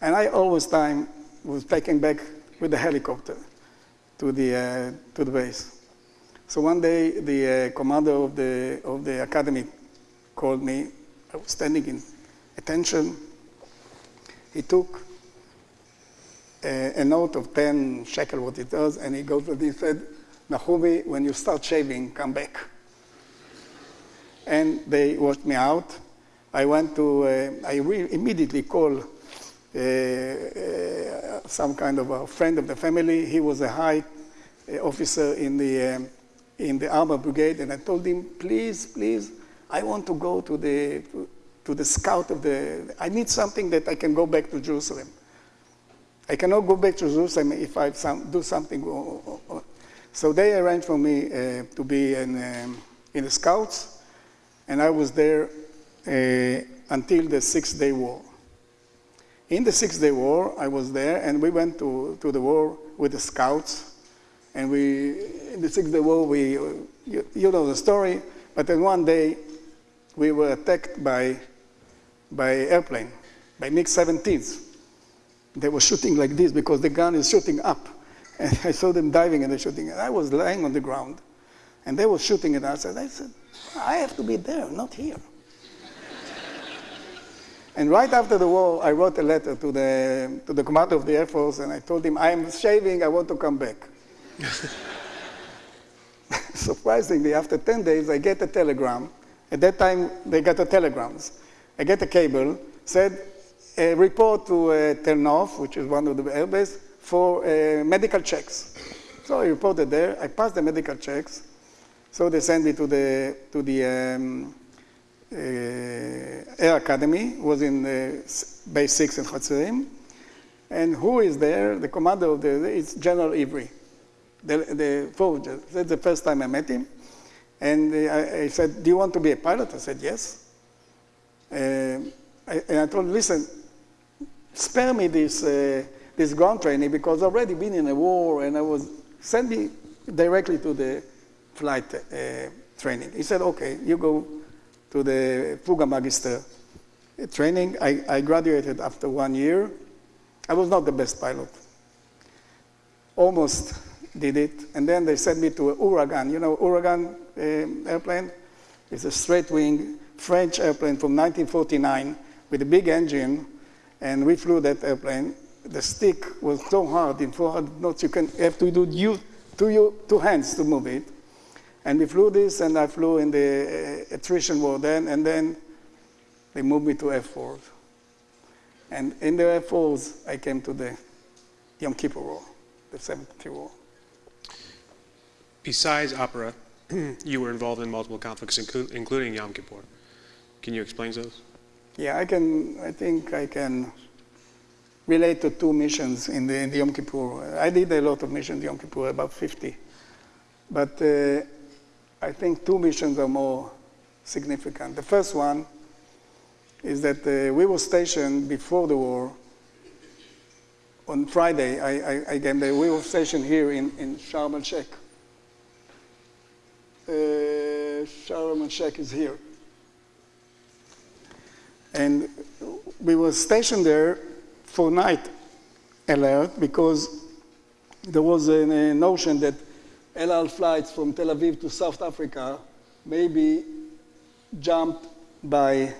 And I always time was taken back with the helicopter to the, to the base. So one day, the uh, commander of the, of the academy called me. I was standing in attention. He took a, a note of 10 shekel, what it was, and he goes and he said, Nachumi, when you start shaving, come back. And they washed me out. I went to, uh, I immediately called uh, uh, some kind of a friend of the family. He was a high officer in the, um, in the armor brigade, and I told him, please, please, I want to go to the, to, to the scout of the, I need something that I can go back to Jerusalem. I cannot go back to Jerusalem if I some, do something. So they arranged for me uh, to be in, um, in the scouts, and I was there uh, until the Six Day War. In the Six Day War, I was there, and we went to, to the war with the scouts. And we, in the Six Day War, we, you, you know the story, but then one day we were attacked by, by airplane, by MiG-17s. They were shooting like this because the gun is shooting up. And I saw them diving and they're shooting. And I was lying on the ground, and they were shooting at us. And I said, I have to be there, not here. And right after the war, I wrote a letter to the, to the commander of the Air Force, and I told him, I am shaving, I want to come back. Surprisingly, after 10 days, I get a telegram. At that time, they got the telegrams. I get a cable, said, a report to uh, which is one of the airbase, for uh, medical checks. So I reported there. I passed the medical checks. So they sent me to the, to the um, uh, Air Academy, was in uh, base 6 in Hatzerim. And who is there? The commander of the, it's General Ivry, the, the forger. That's the first time I met him. And I, I said, do you want to be a pilot? I said, yes. Uh, I, and I told him, listen, spare me this, uh, this ground training because I've already been in a war and I was, send me directly to the flight uh, training. He said, okay, you go to the Fouga Magister training. I, I graduated after one year. I was not the best pilot. Almost did it. And then they sent me to Ouragan. You know, Ouragan um, airplane? It's a straight wing French airplane from 1949 with a big engine. And we flew that airplane. The stick was so hard in 400 knots, you can have to do you, two, you, two hands to move it. And we flew this, and I flew in the uh, attrition war then, and then they moved me to Air Force. And in the Air Force, I came to the Yom Kippur War, the 73 War. Besides opera, you were involved in multiple conflicts, inclu- including Yom Kippur. Can you explain those? Yeah, I can. I think I can relate to two missions in the, in the Yom Kippur. I did a lot of missions in Yom Kippur, about 50. But uh, I think two missions are more significant. The first one is that uh, we were stationed before the war. On Friday, I, I, I came there. We were stationed here in, in Sharm el Sheikh. Uh, Sharm el Sheikh is here. And we were stationed there for night alert because there was a, a notion that El Al flights from Tel Aviv to South Africa may be jumped by,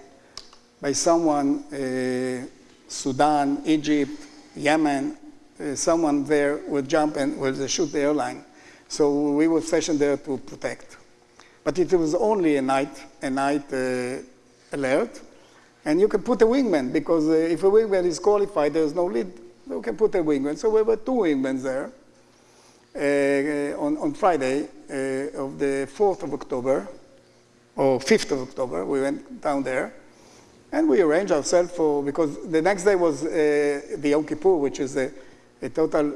by someone, uh, Sudan, Egypt, Yemen, uh, someone there would jump and would shoot the airline. So we were stationed there to protect. But it was only a night, a night uh, alert. And you can put a wingman because uh, if a wingman is qualified, there's no lead. You can put a wingman. So we were two wingmen there uh, on, on Friday uh, of the 4th of October, or 5th of October. We went down there. And we arranged ourselves for, because the next day was uh, the Yom Kippur, which is a, a total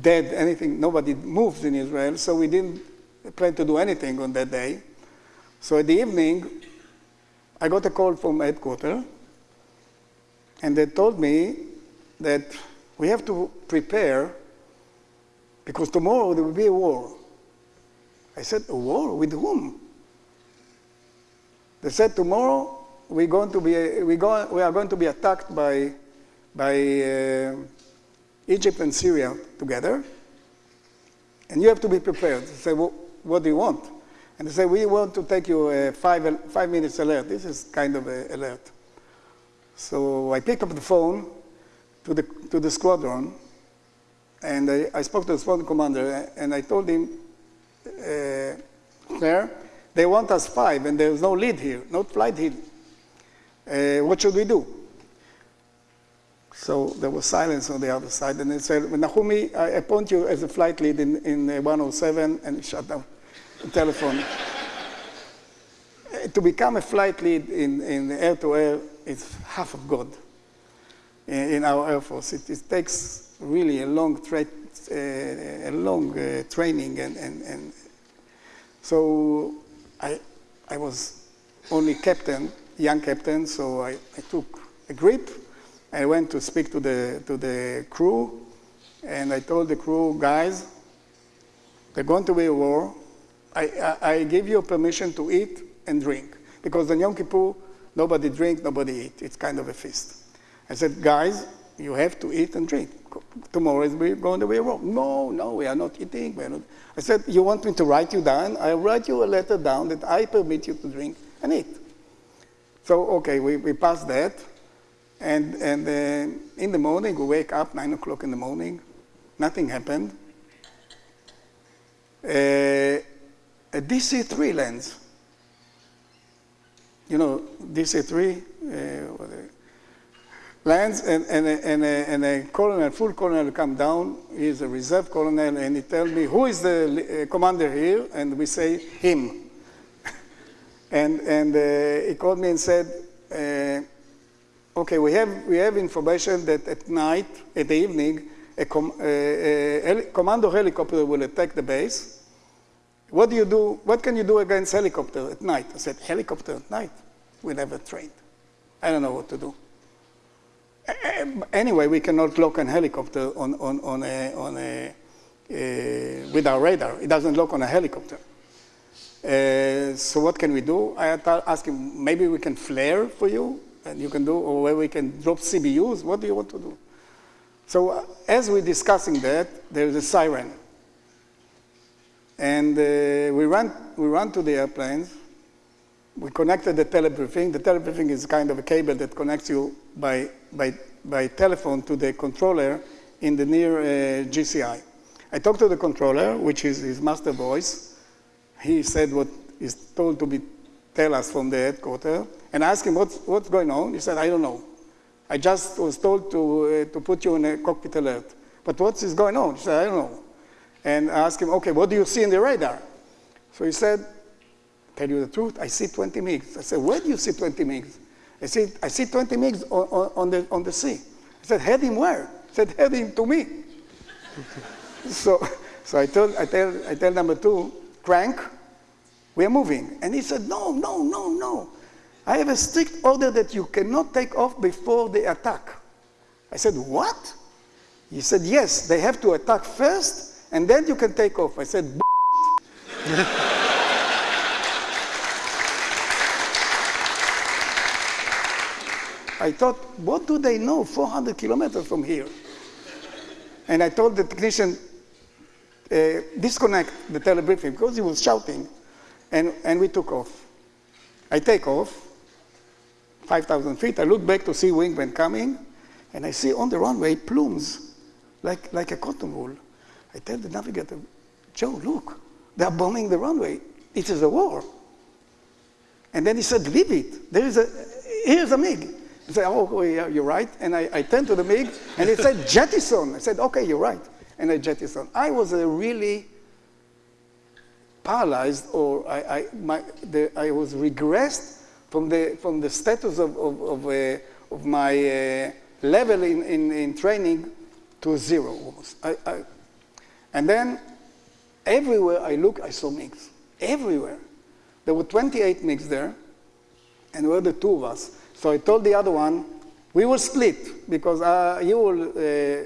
dead, anything, nobody moves in Israel, so we didn't plan to do anything on that day. So at the evening, I got a call from headquarters, and they told me that we have to prepare because tomorrow there will be a war. I said, a war with whom? They said, tomorrow we're going to be, we, go, we are going to be attacked by, by uh, Egypt and Syria together, and you have to be prepared. I said, well, what do you want? And they say, we want to take you a five, five minutes alert. This is kind of an alert. So I picked up the phone to the, to the squadron, and I, I spoke to the squadron commander, and I told him, uh, there, they want us five, and there's no lead here, no flight lead. Uh, what should we do? So there was silence on the other side, and they said, Nachumi, I appoint you as a flight lead in, in uh, 107, and shut down telephone. To become a flight lead in, in air-to-air is half of God in, in our Air Force. It, it, takes really a long, tra uh, a long uh, training, and, and, and so I, I was only captain, young captain, so I, I took a grip. I went to speak to the, to the crew, and I told the crew, guys, there's going to be a war. I, I, I give you permission to eat and drink. Because on Yom Kippur, nobody drink, nobody eat. It's kind of a feast. I said, guys, you have to eat and drink. Tomorrow is going to be a war. No, no, we are not eating. We are not. I said, you want me to write you down? I'll write you a letter down that I permit you to drink and eat. So, okay, we, we passed that. And, and uh, in the morning, we wake up, 9 o'clock in the morning. Nothing happened. Uh, a DC-3 lens. You know, DC-3 uh, lands and, and, a, and, a, and a colonel, full colonel come down. He's a reserve colonel and he tells me, who is the uh, commander here? And we say, him. and and uh, he called me and said, uh, okay, we have, we have information that at night, at the evening, a, com a, a commando helicopter will attack the base what do you do? What can you do against helicopter at night? I said, helicopter at night? We never trained. I don't know what to do. Anyway, we cannot lock a helicopter on, on, on a, on a uh, with our radar. It doesn't lock on a helicopter. Uh, so what can we do? I asked him, maybe we can flare for you, and you can do, or where we can drop CBUs. What do you want to do? So uh, as we're discussing that, there's a siren. And uh, we, ran, we ran to the airplanes. We connected the telebriefing. The telebriefing is kind of a cable that connects you by, by, by telephone to the controller in the near uh, GCI. I talked to the controller, which is his master voice. He said what is told to be tell us from the headquarters, and I asked him what's, what's going on. He said, I don't know. I just was told to, uh, to put you in a cockpit alert. But what is going on? He said, I don't know and I ask him, okay, what do you see in the radar? So he said, tell you the truth, I see 20 MiGs. I said, where do you see 20 MiGs? I said, I see 20 MiGs on, on, on, the, on the sea. I said, head him where? He said, head him to me. so so I, told, I, tell, I tell number two, crank, we're moving. And he said, no, no, no, no. I have a strict order that you cannot take off before they attack. I said, what? He said, yes, they have to attack first and then you can take off. I said, I thought, what do they know 400 kilometers from here? And I told the technician, uh, disconnect the telebriefing because he was shouting. And, and we took off. I take off, 5,000 feet. I look back to see wingman coming, and I see on the runway plumes, like, like a cotton wool. I tell the navigator, Joe, look, they are bombing the runway. It is a war. And then he said, leave it. There is a, here's a MiG. I said, oh, oh, yeah, you're right. And I, I turned to the MiG, and it said, jettison. I said, okay, you're right. And I jettison. I was really paralyzed, or I, I, my, the, I was regressed from the, from the status of, of, of, uh, of my uh, level in, in, in training to zero almost. I, I, and then everywhere I look, I saw MiGs. Everywhere. There were 28 MiGs there, and we were the two of us. So I told the other one, we will split, because uh, you will uh,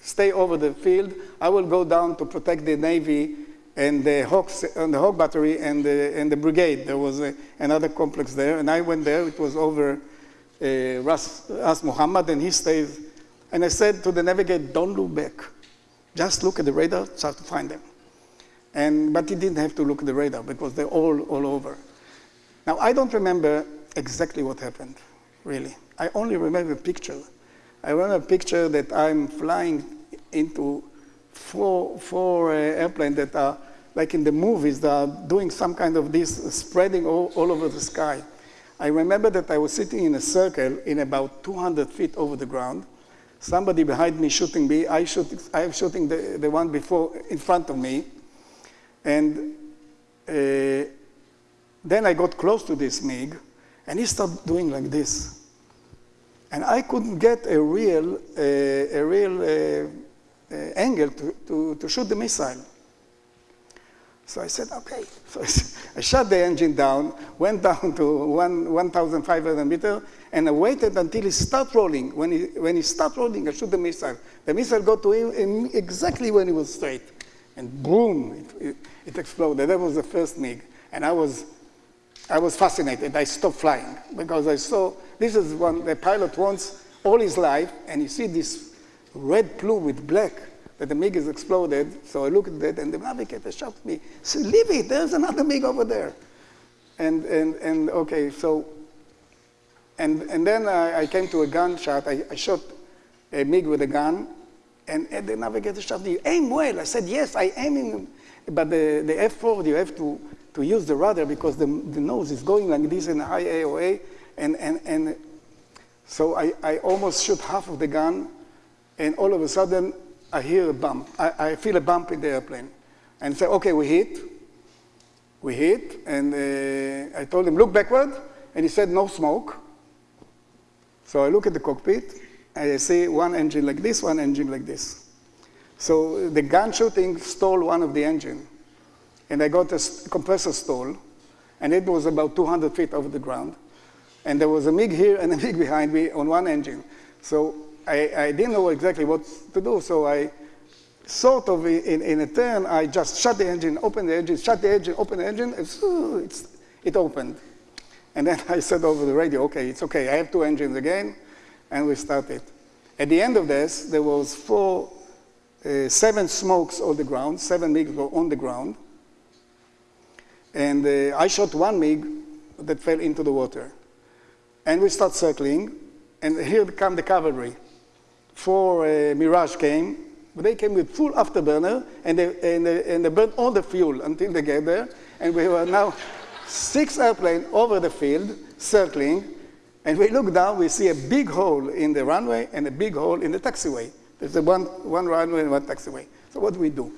stay over the field. I will go down to protect the Navy and the Hawks, and the Hawk Battery and the, and the brigade. There was a, another complex there, and I went there. It was over uh, Ras, Ras Muhammad, and he stays. And I said to the navigator, don't look back. Just look at the radar, start to find them. And, but he didn't have to look at the radar because they're all, all over. Now, I don't remember exactly what happened, really. I only remember a picture. I remember a picture that I'm flying into four, four uh, airplanes that are, like in the movies, that are doing some kind of this, spreading all, all over the sky. I remember that I was sitting in a circle in about 200 feet over the ground, somebody behind me shooting me, I shoot, I'm shooting the, the one before, in front of me, and uh, Then I got close to this MiG, and he started doing like this. And I couldn't get a real, uh, a real uh, uh, angle to, to, to shoot the missile. So I said, okay. So I shut the engine down, went down to 1,500 meters, and I waited until he stopped rolling. When he, when he stopped rolling, I shoot the missile. The missile got to him exactly when he was straight. And boom, it, it, it exploded. That was the first MiG. And I was, I was fascinated. I stopped flying because I saw, this is what the pilot wants all his life, and you see this red plume with black that the MiG is exploded. So I looked at it, and the navigator shouted me, leave it, there's another MiG over there. And, and, and okay, so, and, and then I, I came to a gunshot. I, I shot a MiG with a gun, and, and the navigator shouted, you aim well. I said, yes, I aim in, but the, the F4, you have to, to use the rudder because the, the nose is going like this in high AOA, and, and, and so I, I almost shoot half of the gun, and all of a sudden, I hear a bump. I, I feel a bump in the airplane. And say, okay, we hit. We hit, and uh, I told him, look backward, and he said, no smoke. So I look at the cockpit, and I see one engine like this, one engine like this. So the gun shooting stole one of the engine. And I got a compressor stall, and it was about 200 feet over the ground. And there was a MiG here and a MiG behind me on one engine. So I, I didn't know exactly what to do, so I sort of in, in a turn, I just shut the engine, open the engine, shut the engine, open the engine, it's, it opened. And then I said over the radio, okay, it's okay, I have two engines again, and we started. At the end of this, there was four, uh, seven smokes on the ground, seven MiGs on the ground, and uh, I shot one MiG that fell into the water. And we start circling, and here come the cavalry four uh, Mirage came, they came with full afterburner, and they, and, they, and they burned all the fuel until they get there. And we were now six airplanes over the field, circling, and we look down, we see a big hole in the runway and a big hole in the taxiway. There's a one, one runway and one taxiway. So what do we do?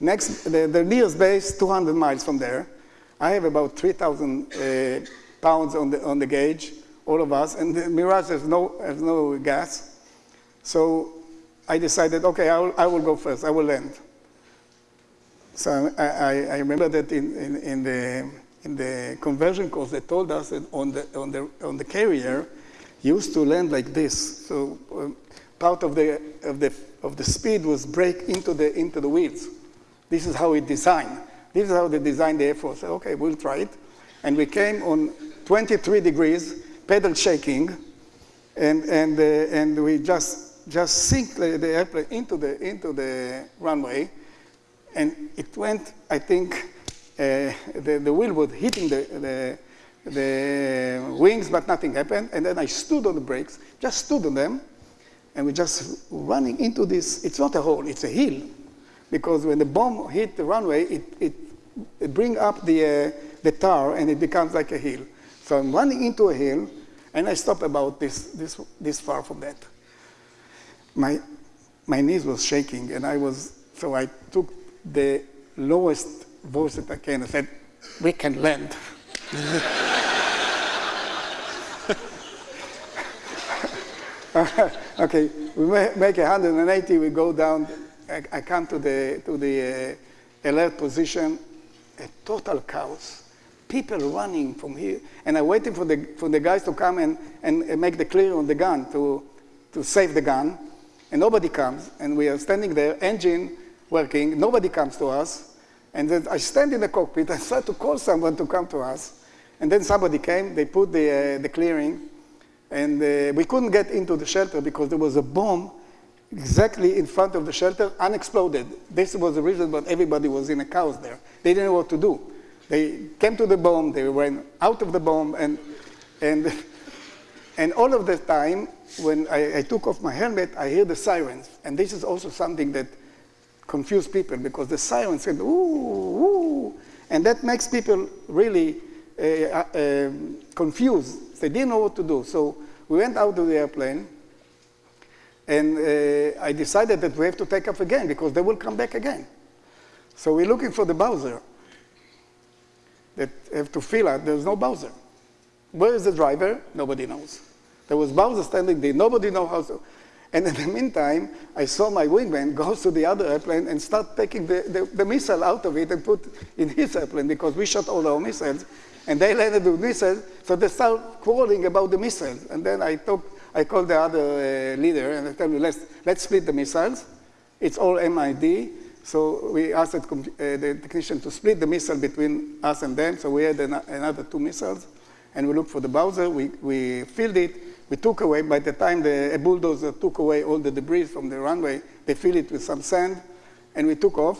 Next, the, the nearest base, 200 miles from there. I have about 3,000 uh, pounds on the, on the gauge, all of us, and the Mirage has no, has no gas. So I decided, okay, I will, I will go first, I will land. So I, I, remember that in, in, in, the, in the conversion course, they told us that on the, on the, on the carrier, used to land like this. So um, part of the, of, the, of the speed was break into the, into the wheels. This is how it designed. This is how they designed the Air Force. Okay, we'll try it. And we came on 23 degrees, pedal shaking, and, and, uh, and we just just sink the, airplane into the, into the runway, and it went, I think, uh, the, the wheel was hitting the, the, the wings, but nothing happened. And then I stood on the brakes, just stood on them, and we just running into this, it's not a hole, it's a hill. Because when the bomb hit the runway, it, it, it bring up the, uh, the tar and it becomes like a hill. So I'm running into a hill, and I stop about this, this, this far from that my, my knees was shaking, and I was, so I took the lowest voice that I can and said, we can land. okay, we make 180, we go down, I, I come to the, to the uh, alert position, a total chaos. People running from here, and I'm waiting for the, for the guys to come and, and make the clear on the gun to, to save the gun and nobody comes, and we are standing there, engine working, nobody comes to us, and then I stand in the cockpit, I start to call someone to come to us, and then somebody came, they put the, uh, the clearing, and uh, we couldn't get into the shelter because there was a bomb exactly in front of the shelter, unexploded. This was the reason why everybody was in a chaos there. They didn't know what to do. They came to the bomb, they went out of the bomb, and, and, and all of the time, when I, I, took off my helmet, I hear the sirens. And this is also something that confused people because the sirens said, ooh, ooh. And that makes people really uh, uh, confused. They didn't know what to do. So we went out of the airplane and uh, I decided that we have to take off again because they will come back again. So we're looking for the Bowser. that have to fill out, there's no Bowser. Where is the driver? Nobody knows. There was Bowser standing there, nobody knows how to. And in the meantime, I saw my wingman go to the other airplane and start taking the, the, the missile out of it and put in his airplane because we shot all our missiles. And they landed with missiles, so they start quarreling about the missiles. And then I, talk, I called the other uh, leader and I told him, let's, let's split the missiles. It's all MID. So we asked the, uh, the technician to split the missile between us and them. So we had an, another two missiles. And we looked for the Bowser. We, we filled it. We took away, by the time the a bulldozer took away all the debris from the runway, they filled it with some sand. And we took off.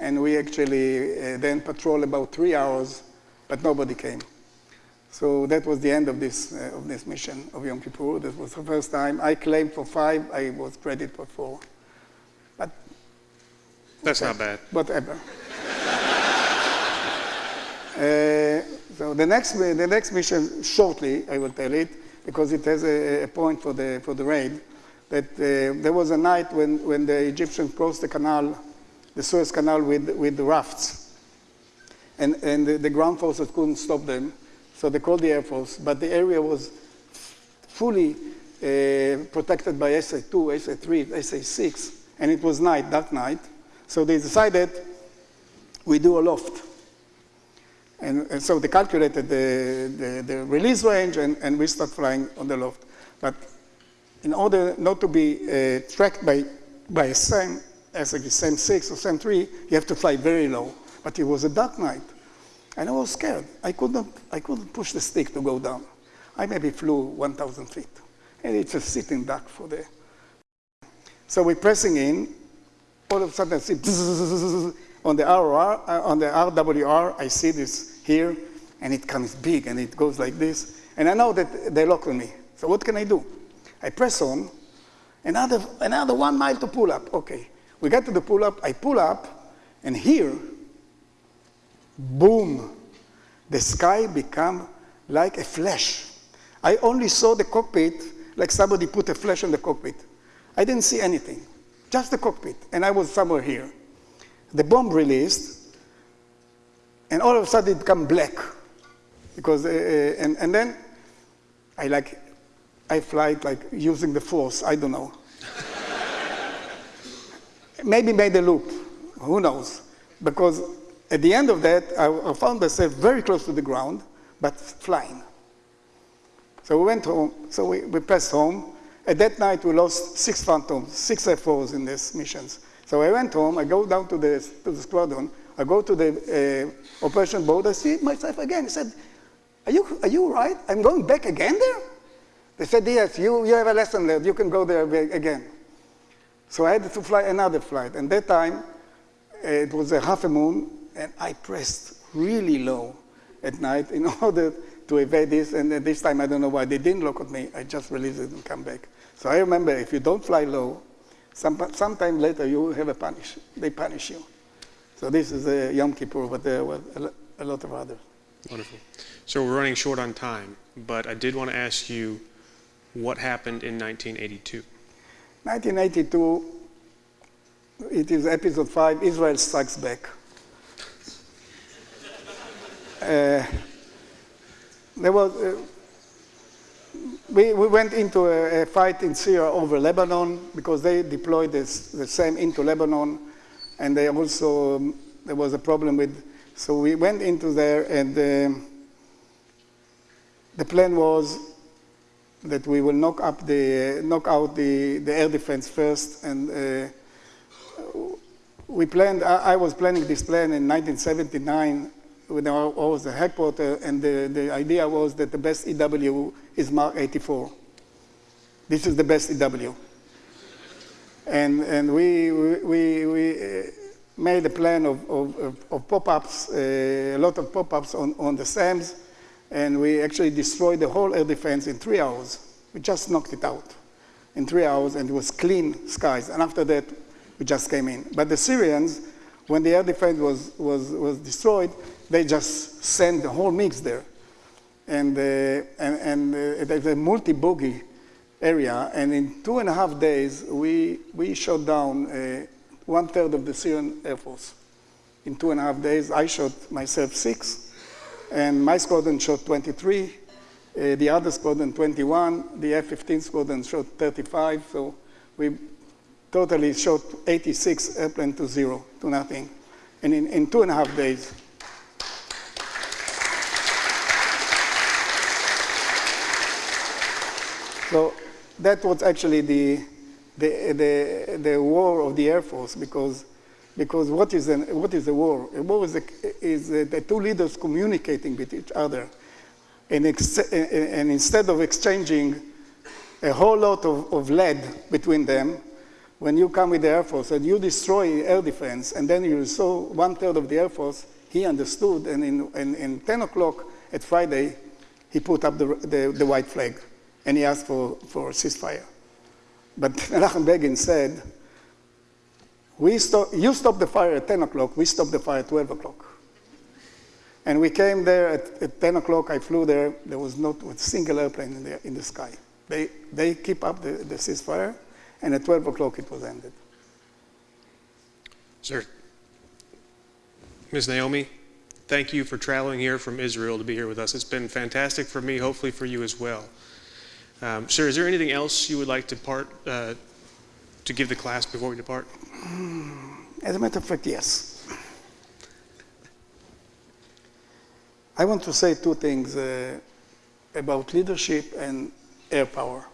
And we actually uh, then patrolled about three hours, but nobody came. So that was the end of this, uh, of this mission of Yom Kippur. That was the first time. I claimed for five, I was credited for four. But That's not bad. whatever. Uh, so the next, the next mission, shortly, I will tell it, because it has a, a point for the, for the raid, that uh, there was a night when, when the Egyptians crossed the canal, the Suez Canal with, with the rafts. And, and the, the ground forces couldn't stop them, so they called the Air Force, but the area was fully uh, protected by SA-2, SA-3, SA-6, and it was night, dark night. So they decided we do a loft. And, and so they calculated the, the, the release range and, and we start flying on the loft. But in order not to be uh, tracked by, by a SAM, as a SAM 6 or SAM 3, you have to fly very low. But it was a dark night. And I was scared. I couldn't, I couldn't push the stick to go down. I maybe flew 1,000 feet. And it's a sitting duck for the. So we're pressing in. All of a sudden, I see on the uh, on the RWR, I see this here, and it comes big, and it goes like this. And I know that they lock on me. So what can I do? I press on, another, another one mile to pull up. Okay, we get to the pull up, I pull up, and here, boom, the sky become like a flash. I only saw the cockpit like somebody put a flash in the cockpit. I didn't see anything, just the cockpit, and I was somewhere here. The bomb released, and all of a sudden it became black, because uh, uh, and and then I like I fly like using the force. I don't know. Maybe made a loop. Who knows? Because at the end of that, I, found myself very close to the ground, but flying. So we went home. So we, we passed home. At that night, we lost six phantoms, six F4s in these missions. So I went home. I go down to the, to the squadron. I go to the uh, operation board. I see myself again. I said, are you, are you right? I'm going back again there? They said, yes, you, you have a lesson learned. You can go there again. So I had to fly another flight. And that time, uh, it was a half a moon, and I pressed really low at night in order to evade this. And this time, I don't know why they didn't look at me. I just released it and come back. So I remember if you don't fly low, some, sometime later you have a punish. They punish you. So this is a Yom Kippur, but there were a, lot of others. Wonderful. So we're running short on time, but I did want to ask you what happened in 1982. 1982, it is episode five, Israel Strikes Back. Uh, there was, uh, we, we went into a, a fight in Syria over Lebanon because they deployed this, the SAM into Lebanon, and they also, um, there was a problem with, so we went into there and um the plan was that we will knock up the knock out the, the air defense first and uh, we planned I, I was planning this plan in 1979 when I was the headquarters and the, the idea was that the best EW is Mark 84 this is the best EW and and we we, we uh, made a plan of, of, of, of pop-ups uh, a lot of pop-ups on, on the SAMs and we actually destroyed the whole air defense in three hours. We just knocked it out in three hours, and it was clean skies. And after that, we just came in. But the Syrians, when the air defense was, was, was destroyed, they just sent the whole MiGs there. And, uh, and, and uh, there's a multi-bogey area, and in two and a half days, we, we shot down uh, one third of the Syrian Air Force in two and a half days. I shot myself six, and my squadron shot 23. Uh, the other squadron 21. The F-15 squadron shot 35. So we totally shot 86 airplane to zero, to nothing, and in, in two and a half days. So that was actually the, the, the, the war of the Air Force because, because what, is an, what is a war? A war is, a, is a, the two leaders communicating with each other. And, and instead of exchanging a whole lot of, of lead between them, when you come with the Air Force and you destroy air defense, and then you saw one third of the Air Force, he understood, and in, in, in 10 o'clock at Friday, he put up the, the, the white flag and he asked for, for ceasefire. But Menachem Begin said, we stop, you stop the fire at 10 o'clock, we stop the fire at 12 o'clock. And we came there at, at 10 o'clock, I flew there, there was not a single airplane in the, in the sky. They, they keep up the, the ceasefire, and at 12 o'clock it was ended. Sir, Ms. Nachumi, thank you for traveling here from Israel to be here with us. It's been fantastic for me, hopefully for you as well. Um, sir, is there anything else you would like to part uh, to give the class before we depart? As a matter of fact, yes. I want to say two things uh, about leadership and air power.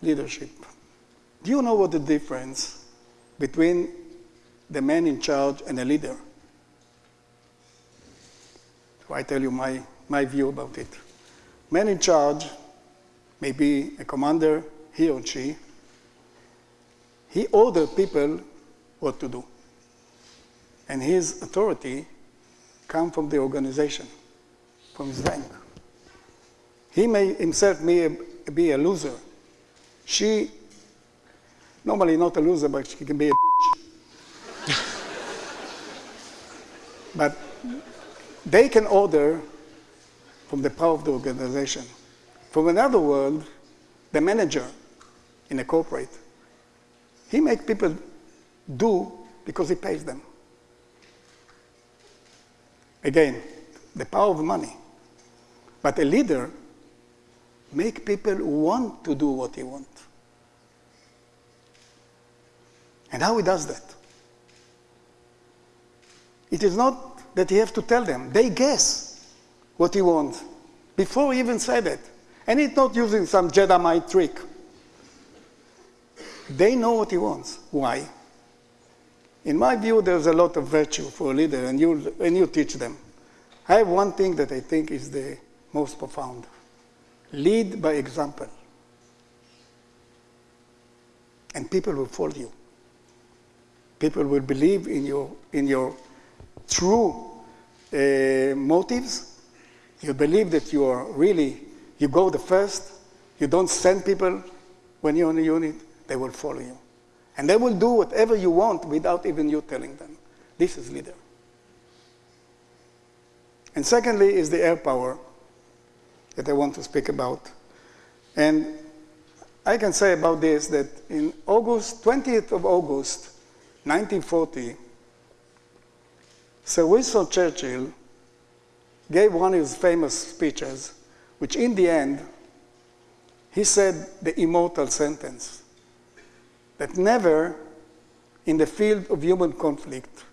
Leadership. Do you know what the difference between the man in charge and a leader? So I tell you my, my view about it. Man in charge may be a commander, he or she. He orders people what to do. And his authority comes from the organization, from his rank. He may himself may be a loser. She, normally not a loser, but she can be a bitch. but they can order from the power of the organization. From another world, the manager in a corporate, he makes people do because he pays them. Again, the power of money. But a leader make people want to do what he wants. And how he does that? It is not that he has to tell them. They guess what he wants before he even said it. And he's not using some Jedi trick. They know what he wants. Why? In my view, there's a lot of virtue for a leader, and you, and you teach them. I have one thing that I think is the most profound lead by example. And people will follow you. People will believe in your, in your true uh, motives. You believe that you are really, you go the first. You don't send people when you're in a unit. They will follow you. And they will do whatever you want without even you telling them. This is leader. And secondly is the air power that I want to speak about. And I can say about this that in August, 20th of August, 1940, Sir Winston Churchill gave one of his famous speeches, which in the end, he said the immortal sentence that never in the field of human conflict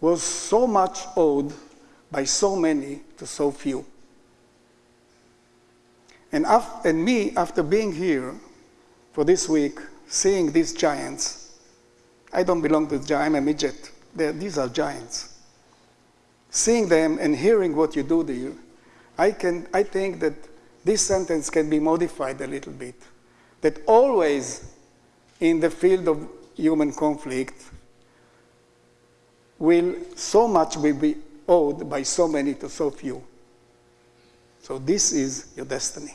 was so much owed by so many to so few. And, and me, after being here for this week, seeing these giants, I don't belong to the I'm a midget. They're, these are giants. Seeing them and hearing what you do there, I, can, I think that this sentence can be modified a little bit. That always in the field of human conflict, will so much will be owed by so many to so few. So this is your destiny.